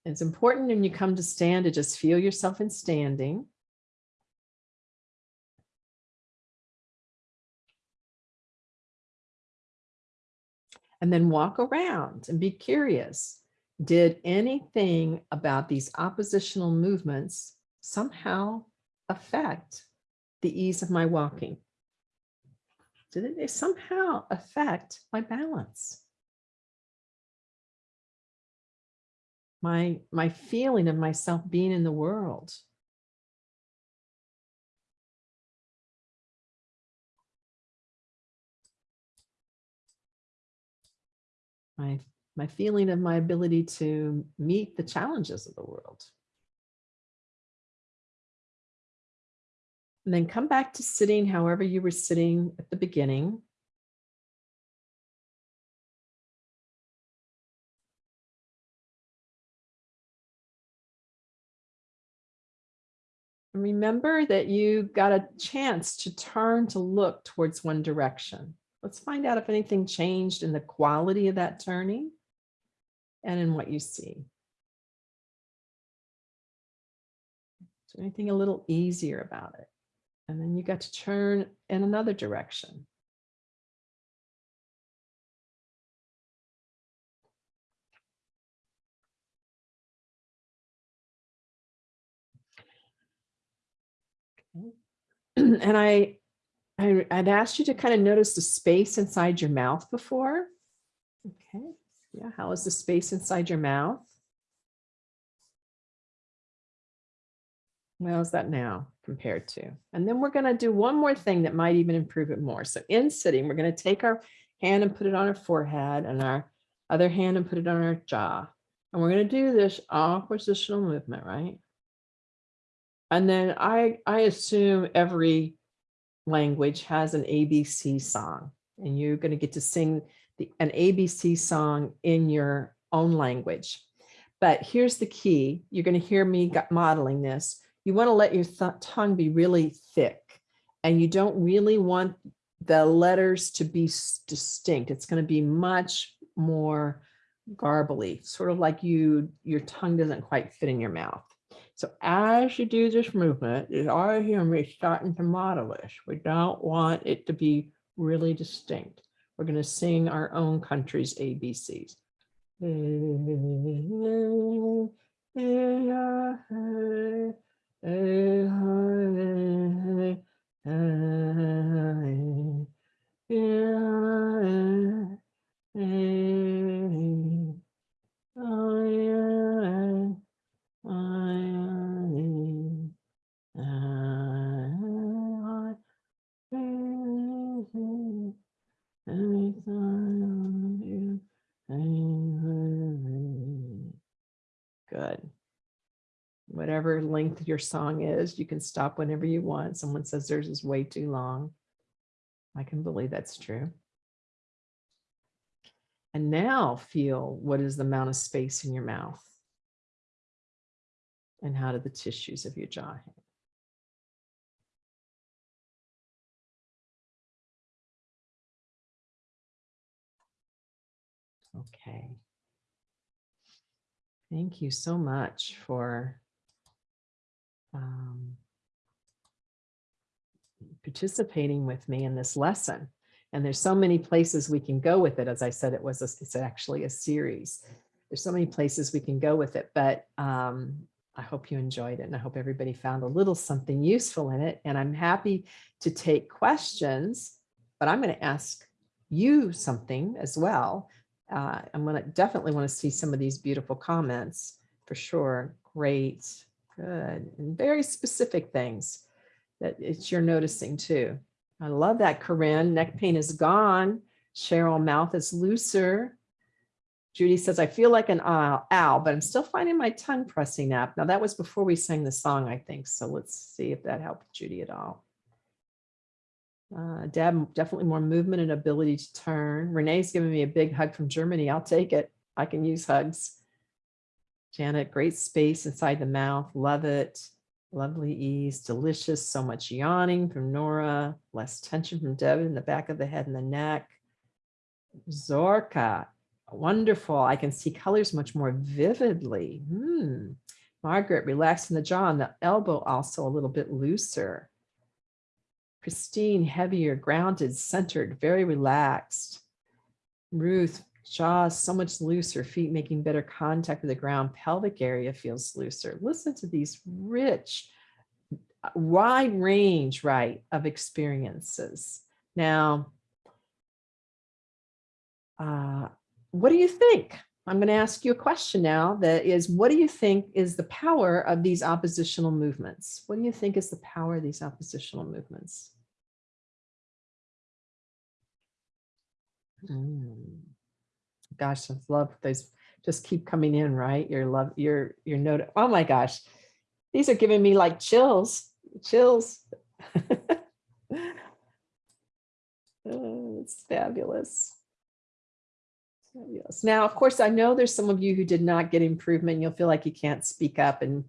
It's important when you come to stand to just feel yourself in standing. and then walk around and be curious. Did anything about these oppositional movements somehow affect the ease of my walking? Did it somehow affect my balance? My, my feeling of myself being in the world? my my feeling of my ability to meet the challenges of the world. And then come back to sitting however you were sitting at the beginning. Remember that you got a chance to turn to look towards one direction. Let's find out if anything changed in the quality of that turning and in what you see. So anything a little easier about it. And then you got to turn in another direction. And I I, I'd asked you to kind of notice the space inside your mouth before. Okay, yeah, how is the space inside your mouth? How's that now compared to? And then we're going to do one more thing that might even improve it more. So in sitting, we're going to take our hand and put it on our forehead and our other hand and put it on our jaw. And we're going to do this oppositional movement, right? And then I, I assume every language has an ABC song and you're going to get to sing the, an ABC song in your own language. But here's the key. You're going to hear me modeling this. You want to let your tongue be really thick and you don't really want the letters to be distinct. It's going to be much more garbly, sort of like you, your tongue doesn't quite fit in your mouth. So as you do this movement, already hear me starting to model this. We don't want it to be really distinct. We're going to sing our own country's ABCs. Good. Whatever length your song is, you can stop whenever you want. Someone says theirs is way too long. I can believe that's true. And now feel what is the amount of space in your mouth? And how do the tissues of your jaw hang? Okay. Thank you so much for um, participating with me in this lesson. And there's so many places we can go with it. As I said, it was, a, it's actually a series. There's so many places we can go with it, but um, I hope you enjoyed it and I hope everybody found a little something useful in it. And I'm happy to take questions, but I'm going to ask you something as well. Uh, I'm going to definitely want to see some of these beautiful comments for sure. Great, good, and very specific things that it's you're noticing too. I love that, Corinne. Neck pain is gone. Cheryl, mouth is looser. Judy says, I feel like an owl, owl, but I'm still finding my tongue pressing up. Now that was before we sang the song, I think. So let's see if that helped Judy at all. Uh, Deb, definitely more movement and ability to turn. Renee's giving me a big hug from Germany. I'll take it. I can use hugs. Janet, great space inside the mouth. Love it. Lovely ease, delicious. So much yawning from Nora. Less tension from Deb in the back of the head and the neck. Zorka, wonderful. I can see colors much more vividly. Hmm. Margaret, relaxing the jaw and the elbow also a little bit looser. Christine, heavier, grounded, centered, very relaxed. Ruth, jaw so much looser, feet making better contact with the ground, pelvic area feels looser. Listen to these rich, wide range, right, of experiences. Now, uh, what do you think? I'm going to ask you a question now that is, what do you think is the power of these oppositional movements? What do you think is the power of these oppositional movements? Mm. Gosh, I love those. Just keep coming in, right? Your love, your your note. Oh my gosh, these are giving me like chills, chills. oh, it's fabulous. Fabulous. Now, of course, I know there's some of you who did not get improvement. You'll feel like you can't speak up, and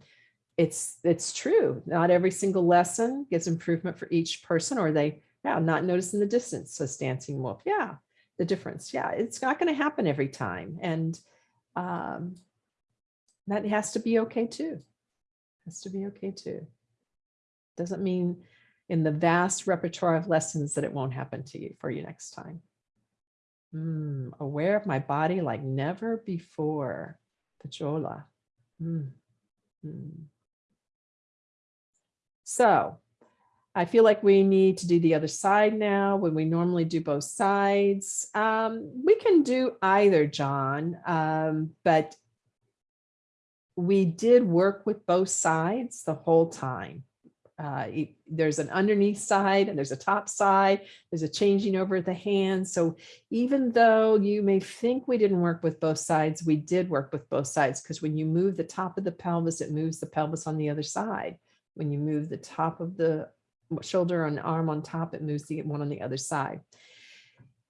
it's it's true. Not every single lesson gives improvement for each person, or they yeah, not noticing the distance. So dancing wolf, yeah, the difference. Yeah, it's not going to happen every time. And um, that has to be okay too. Has to be okay too. Doesn't mean in the vast repertoire of lessons that it won't happen to you for you next time. Mm, aware of my body like never before. Pajola. Mm, mm. So I feel like we need to do the other side now when we normally do both sides. Um, we can do either, John, um, but we did work with both sides the whole time. Uh, there's an underneath side and there's a top side. There's a changing over the hand. So even though you may think we didn't work with both sides, we did work with both sides because when you move the top of the pelvis, it moves the pelvis on the other side. When you move the top of the shoulder and arm on top, it moves the one on the other side.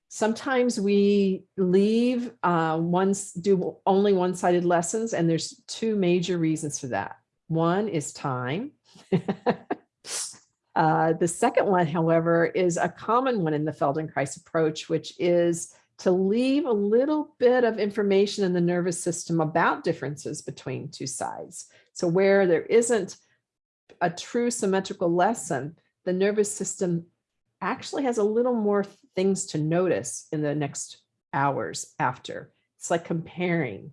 Sometimes we leave uh, once do only one-sided lessons, and there's two major reasons for that. One is time. uh, the second one, however, is a common one in the Feldenkrais approach, which is to leave a little bit of information in the nervous system about differences between two sides. So where there isn't a true symmetrical lesson, the nervous system actually has a little more things to notice in the next hours after. It's like comparing.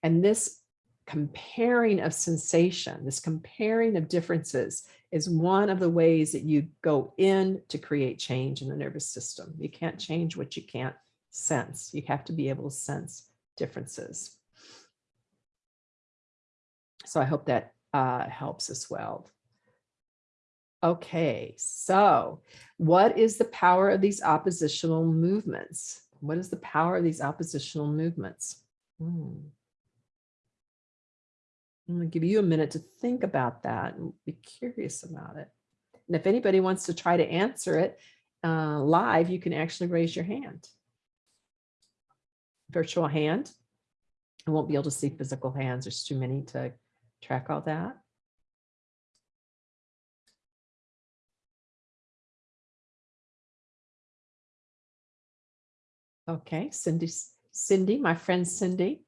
And this comparing of sensation, this comparing of differences is one of the ways that you go in to create change in the nervous system. You can't change what you can't sense. You have to be able to sense differences. So I hope that uh, helps as well. Okay, so what is the power of these oppositional movements? What is the power of these oppositional movements? Hmm. I'm to give you a minute to think about that and be curious about it. And if anybody wants to try to answer it uh, live, you can actually raise your hand. Virtual hand. I won't be able to see physical hands. There's too many to track all that. Okay, Cindy, Cindy, my friend Cindy,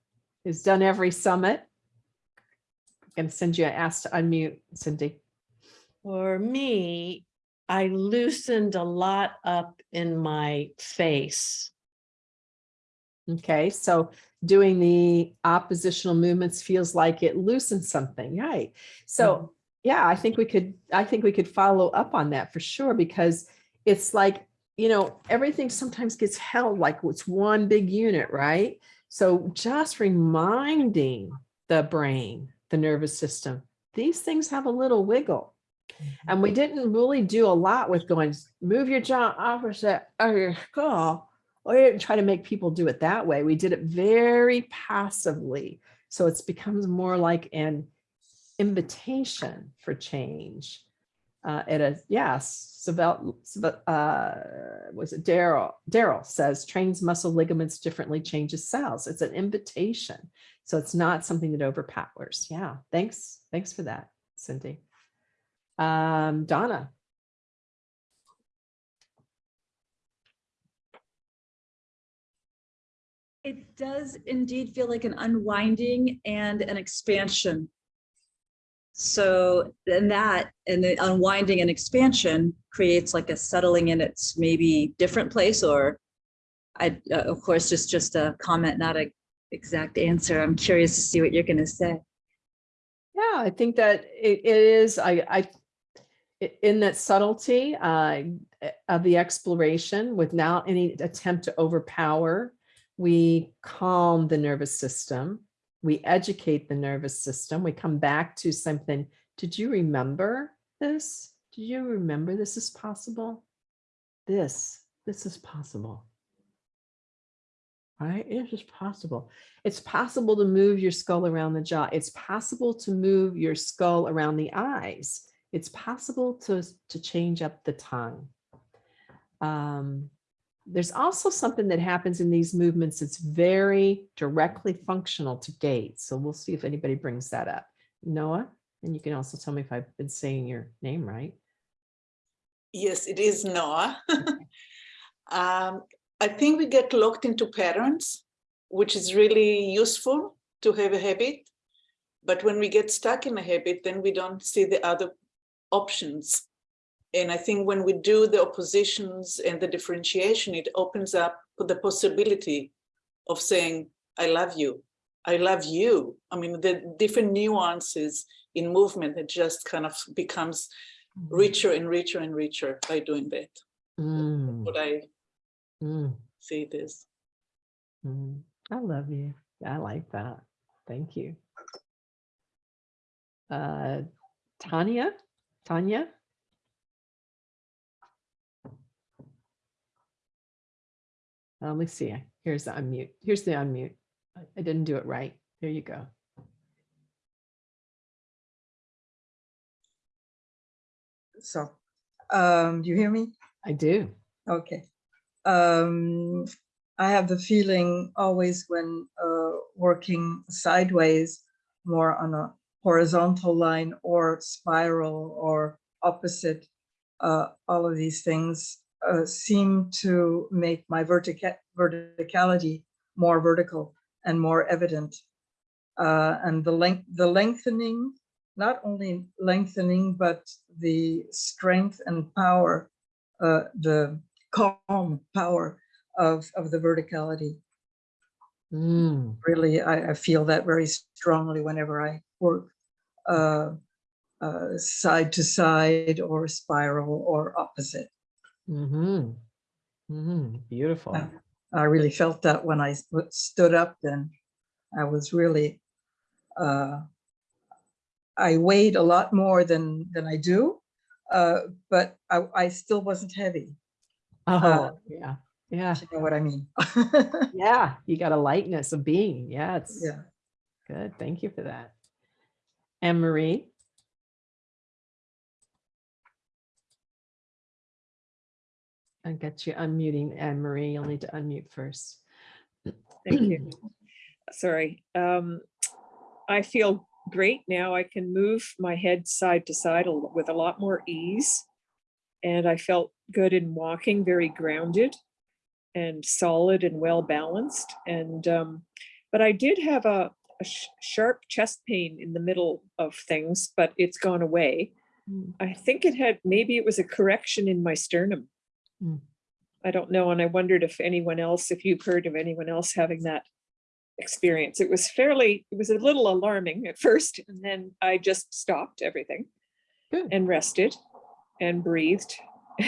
who's done every summit. I'm going to send you an ask to unmute, Cindy. For me, I loosened a lot up in my face. Okay, so doing the oppositional movements feels like it loosens something, right? So, mm-hmm. yeah, I think we could, I think we could follow up on that for sure, because it's like, you know, everything sometimes gets held like it's one big unit, right? So just reminding the brain, the nervous system, these things have a little wiggle. Mm-hmm. And we didn't really do a lot with going, move your jaw opposite of your skull. We didn't try to make people do it that way. We did it very passively. So it's becomes more like an invitation for change. Uh, at a yes, Sabel- uh, was it Daryl? Daryl says trains muscle ligaments differently, changes cells. It's an invitation. So it's not something that overpowers. Yeah, thanks. Thanks for that, Cindy. Um, Donna. It does indeed feel like an unwinding and an expansion. So then that and the unwinding and expansion creates like a settling in its maybe different place or I, uh, of course, just just a comment, not an exact answer. I'm curious to see what you're going to say. Yeah, I think that it, it is, I, I, i- in that subtlety uh, of the exploration without any attempt to overpower, we calm the nervous system, we educate the nervous system, we come back to something. Did you remember this? Do you remember this is possible? This, this is possible. Right? It is just possible. It's possible to move your skull around the jaw. It's possible to move your skull around the eyes. It's possible to, to change up the tongue. Um, there's also something that happens in these movements that's very directly functional to gait. So we'll see if anybody brings that up. Noah, and you can also tell me if I've been saying your name right. Yes, it is Noah. um, I think we get locked into patterns, which is really useful to have a habit. But when we get stuck in a habit, then we don't see the other options. And I think when we do the oppositions and the differentiation, it opens up the possibility of saying, I love you. I love you. I mean, the different nuances in movement, it just kind of becomes richer and richer and richer by doing that. Mm, What I mm, see it is. mm. I love you. I like that. Thank you. Uh, Tanya, Tanya? Uh, Let me see. Here's the unmute. Here's the unmute. I I didn't do it right. There you go. So, um, you hear me? I do. Okay. Um, I have the feeling always when uh, working sideways, more on a horizontal line or spiral or opposite, uh, all of these things uh, seem to make my vertica verticality more vertical and more evident. Uh, and the length, the lengthening, not only lengthening, but the strength and power, uh, the calm power of, of the verticality. Mm, Really, I, I feel that very strongly whenever I work uh, uh, side to side or spiral or opposite. Mhm, Mm-hmm. Beautiful. Yeah. I really felt that when I stood up then. I was really, uh, I weighed a lot more than, than I do, uh, but I, I still wasn't heavy. Oh, yeah, yeah, You know what I mean? yeah. You got a lightness of being. Yeah, it's Yeah. good. Thank you for that. Anne Marie? I got you unmuting Anne Marie. You'll need to unmute first. Thank you. Sorry. Um, I feel great now. I can move my head side to side a with a lot more ease. And I felt good in walking, very grounded and solid and well balanced. And, um, but I did have a, a sh- sharp chest pain in the middle of things, but it's gone away. Mm. I think it had, maybe it was a correction in my sternum. Mm. I don't know, and I wondered if anyone else, if you've heard of anyone else having that experience. It was fairly, it was a little alarming at first, and then I just stopped everything Good. and rested and breathed.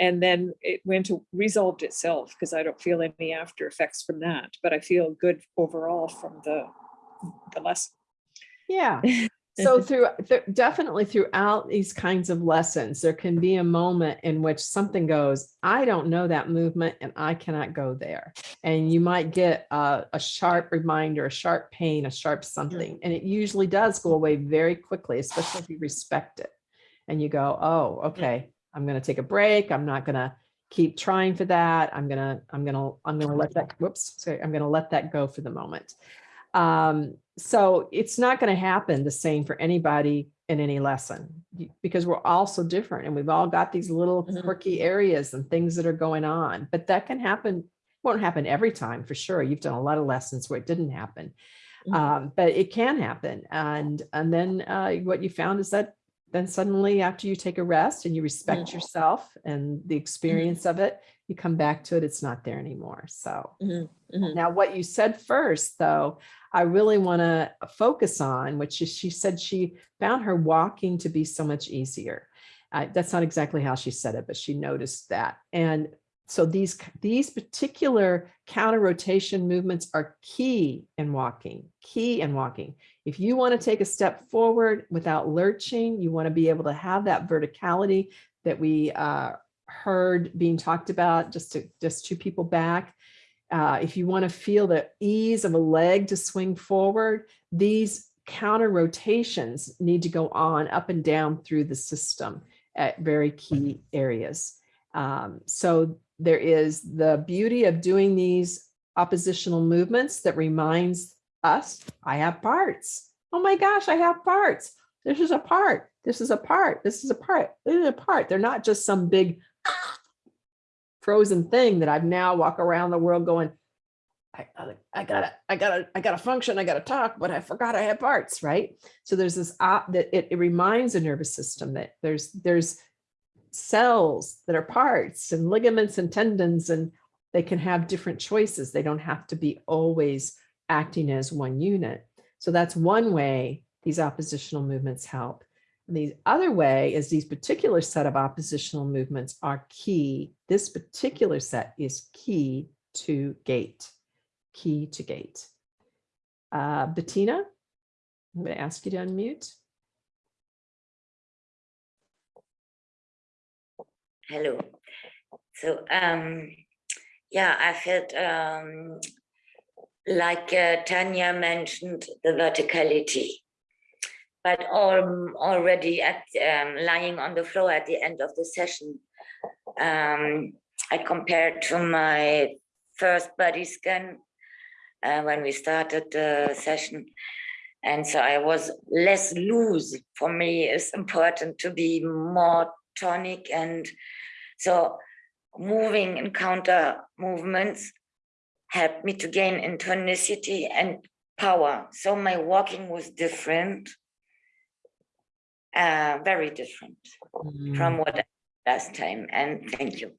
And then it went to resolved itself because I don't feel any after effects from that, but I feel good overall from the, the lesson. Yeah. So mm-hmm. through, th- definitely throughout these kinds of lessons, there can be a moment in which something goes, I don't know that movement and I cannot go there. And you might get a, a sharp reminder, a sharp pain, a sharp something. And it usually does go away very quickly, especially if you respect it. And you go, oh, okay, I'm going to take a break. I'm not going to keep trying for that. I'm going to, I'm going to, I'm going to let that, whoops, sorry, I'm going to let that go for the moment. Um, so it's not going to happen the same for anybody in any lesson because we're all so different and we've all got these little Mhm. quirky areas and things that are going on, but that can happen. Won't happen every time for sure. You've done a lot of lessons where it didn't happen. Mhm. Um, but it can happen. And, and then, uh, what you found is that then suddenly after you take a rest and you respect yourself and the experience of it, you come back to it, it's not there anymore. So. Mhm. Now, what you said first, though, I really want to focus on, which is she said she found her walking to be so much easier. Uh, that's not exactly how she said it, but she noticed that. And so these, these particular counter rotation movements are key in walking, key in walking. If you want to take a step forward without lurching, you want to be able to have that verticality that we uh, heard being talked about just to, just two people back. Uh, if you want to feel the ease of a leg to swing forward, these counter rotations need to go on up and down through the system at very key areas. Um, so there is the beauty of doing these oppositional movements that reminds us, I have parts. Oh my gosh, I have parts. This is a part. This is a part. This is a part. This is a part. They're not just some big frozen thing that I've now walk around the world going, I, I, I gotta, I gotta, I gotta function, I gotta talk, but I forgot I have parts, right? So there's this, that it, it reminds the nervous system that there's, there's cells that are parts and ligaments and tendons and they can have different choices. They don't have to be always acting as one unit. So that's one way these oppositional movements help. The other way is these particular set of oppositional movements are key. This particular set is key to gait, key to gait. Uh, Bettina, I'm going to ask you to unmute. Hello. So, um, yeah, I felt um, like uh, Tanya mentioned the verticality, but already at um, lying on the floor at the end of the session, um, I compared to my first body scan uh, when we started the session. And so I was less loose. For me, it's important to be more tonic and so moving and counter movements helped me to gain in tonicity and power. So my walking was different, uh, very different from what last time. And thank you.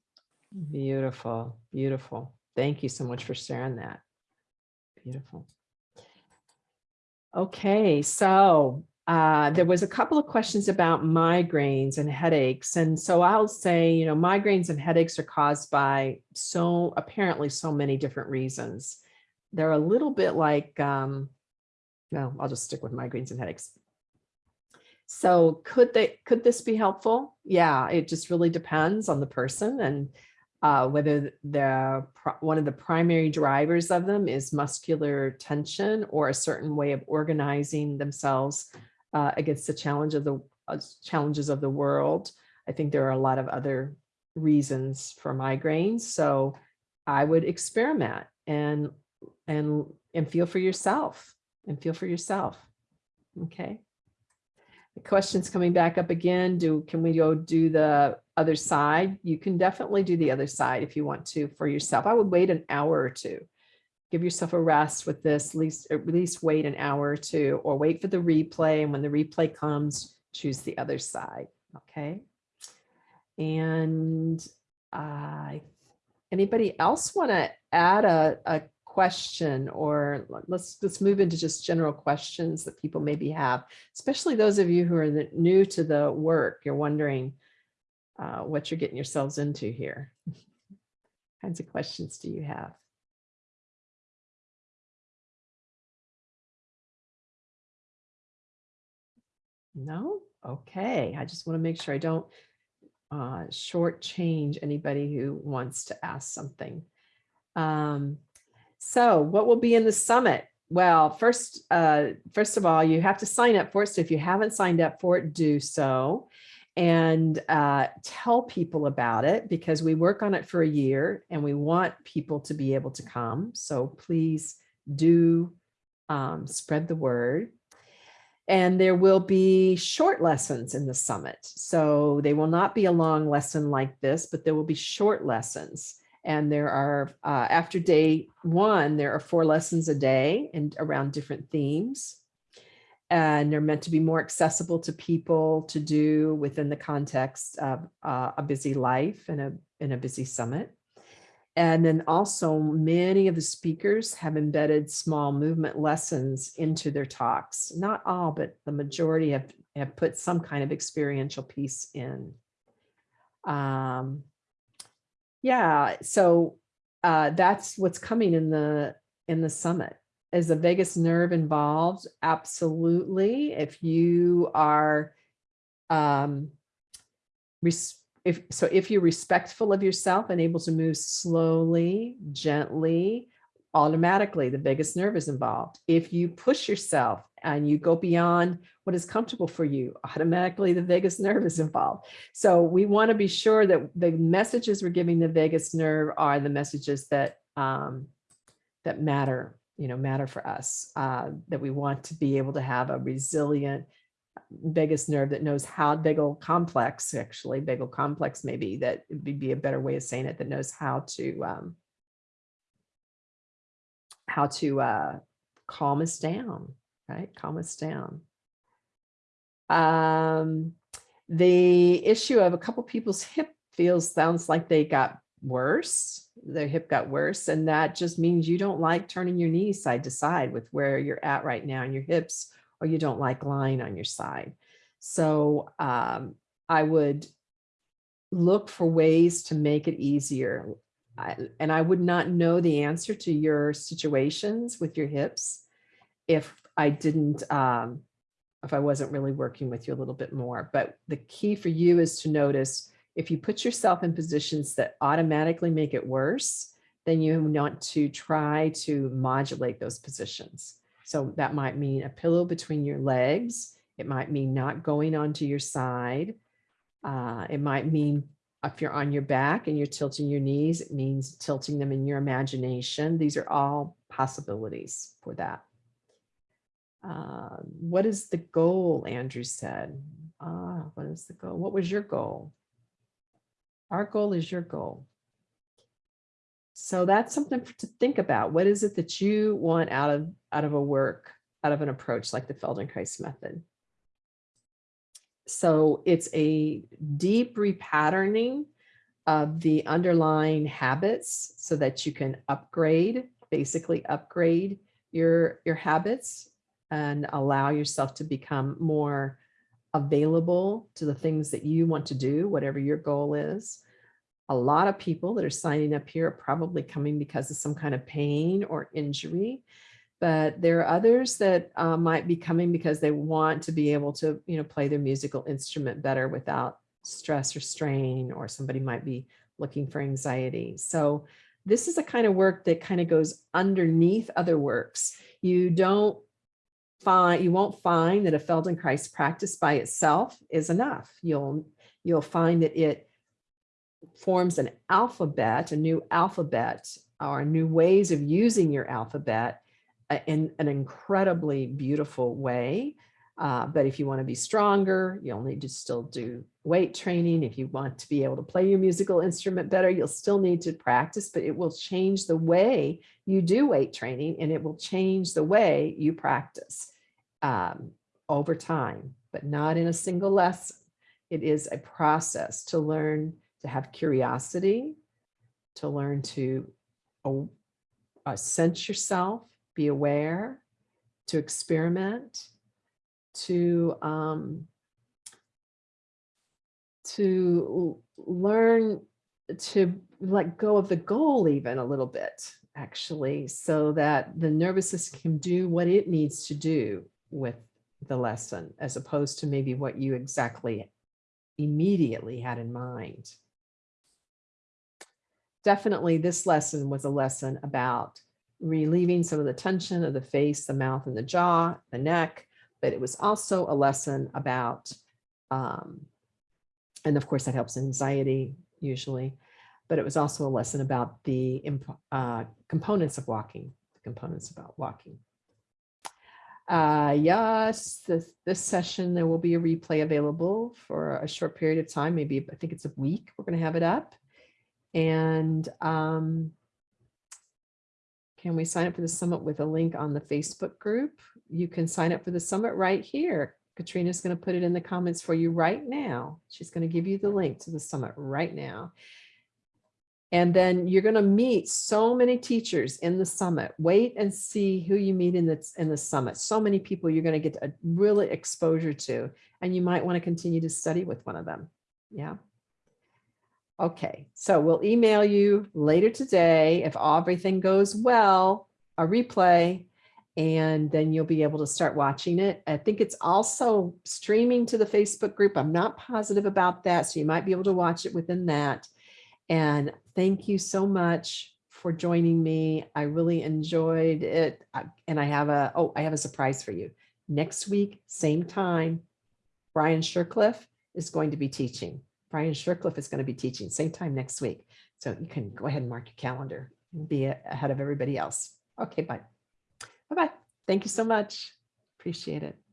Beautiful, beautiful. Thank you so much for sharing that. Beautiful. Okay, so uh, there was a couple of questions about migraines and headaches. And so I'll say, you know, migraines and headaches are caused by so apparently so many different reasons. They're a little bit like, um, no, I'll just stick with migraines and headaches. So could they, could this be helpful? Yeah, it just really depends on the person and uh, whether the one of the primary drivers of them is muscular tension or a certain way of organizing themselves uh, against the challenge of the uh, challenges of the world. I think there are a lot of other reasons for migraines. So I would experiment and and and feel for yourself and feel for yourself. Okay. Question's coming back up again. Do can we go do the other side? You can definitely do the other side if you want to for yourself. I would wait an hour or two. Give yourself a rest with this, at least at least wait an hour or two, or wait for the replay. And when the replay comes, choose the other side, okay? And uh, anybody else want to add a, a question or let's, let's move into just general questions that people maybe have, especially those of you who are the- new to the work, you're wondering uh, what you're getting yourselves into here. Kinds of questions do you have? No? Okay, I just want to make sure I don't uh, shortchange anybody who wants to ask something. Um, so what will be in the summit? Well, first, uh, first of all, you have to sign up for it. So if you haven't signed up for it, do so and uh, tell people about it because we work on it for a year and we want people to be able to come. So please do um, spread the word. And there will be short lessons in the summit. So they will not be a long lesson like this, but there will be short lessons. And there are, uh, after day one, there are four lessons a day and around different themes. And they're meant to be more accessible to people to do within the context of uh, a busy life and a, in a busy summit. And then also many of the speakers have embedded small movement lessons into their talks. Not all, but the majority have, have put some kind of experiential piece in. Um, yeah, so uh, that's what's coming in the in the summit. Is the vagus nerve involved? Absolutely. If you are um, if so if you're respectful of yourself and able to move slowly, gently, automatically the vagus nerve is involved. If you push yourself and you go beyond what is comfortable for you, automatically the vagus nerve is involved. So we want to be sure that the messages we're giving the vagus nerve are the messages that um, that matter, you know, matter for us, uh, that we want to be able to have a resilient vagus nerve that knows how vagal complex, actually vagal complex maybe that would be a better way of saying it, that knows how to um, how to uh, calm us down, right? Calm us down. Um, the issue of a couple people's hip feels sounds like they got worse. Their hip got worse. And that just means you don't like turning your knees side to side with where you're at right now in your hips, or you don't like lying on your side. So um, I would look for ways to make it easier. I, and I would not know the answer to your situations with your hips if I didn't, um, if I wasn't really working with you a little bit more. But the key for you is to notice if you put yourself in positions that automatically make it worse, then you want to try to modulate those positions. So that might mean a pillow between your legs. It might mean not going onto your side. Uh, it might mean if you're on your back and you're tilting your knees, it means tilting them in your imagination. These are all possibilities for that. Uh, what is the goal, Andrew said. Ah, what is the goal? What was your goal? Our goal is your goal. So that's something to think about. What is it that you want out of, out of a work, out of an approach like the Feldenkrais method? So it's a deep repatterning of the underlying habits so that you can upgrade, basically upgrade your, your habits and allow yourself to become more available to the things that you want to do, whatever your goal is. A lot of people that are signing up here are probably coming because of some kind of pain or injury, but there are others that uh, might be coming because they want to be able to, you know, play their musical instrument better without stress or strain, or somebody might be looking for anxiety. So this is a kind of work that kind of goes underneath other works. You don't find, you won't find that a Feldenkrais practice by itself is enough. You'll, you'll find that it forms an alphabet, a new alphabet, or new ways of using your alphabet uh, in an incredibly beautiful way. Uh, but if you want to be stronger, you'll need to still do weight training. If you want to be able to play your musical instrument better, you'll still need to practice, but it will change the way you do weight training and it will change the way you practice um, over time. but not in a single lesson. It is a process to learn to have curiosity, to learn to uh, sense yourself, be aware, to experiment, to um, to learn to let go of the goal even a little bit, actually, so that the nervous system can do what it needs to do with the lesson, as opposed to maybe what you exactly immediately had in mind. Definitely, this lesson was a lesson about relieving some of the tension of the face, the mouth, and the jaw, the neck, but it was also a lesson about, um, and of course that helps anxiety usually, but it was also a lesson about the uh, components of walking, the components about walking. Uh, yes, this, this session, there will be a replay available for a short period of time, maybe, I think it's a week, we're gonna have it up. And um, can we sign up for the summit with a link on the Facebook group? You can sign up for the summit right here. Katrina's going to put it in the comments for you right now. She's going to give you the link to the summit right now. And then you're going to meet so many teachers in the summit. Wait and see who you meet in the, in the summit. So many people you're going to get a really exposure to, and you might want to continue to study with one of them. Yeah. Okay, so we'll email you later today if everything goes well, a replay, and then you'll be able to start watching it. I think it's also streaming to the Facebook group. I'm not positive about that, so you might be able to watch it within that. And thank you so much for joining me. I really enjoyed it. And I have a, oh, I have a surprise for you. Next week, same time, Brian Shercliffe is going to be teaching. Brian Shercliffe is going to be teaching same time next week. So you can go ahead and mark your calendar and be ahead of everybody else. Okay, bye. Bye-bye. Thank you so much. Appreciate it.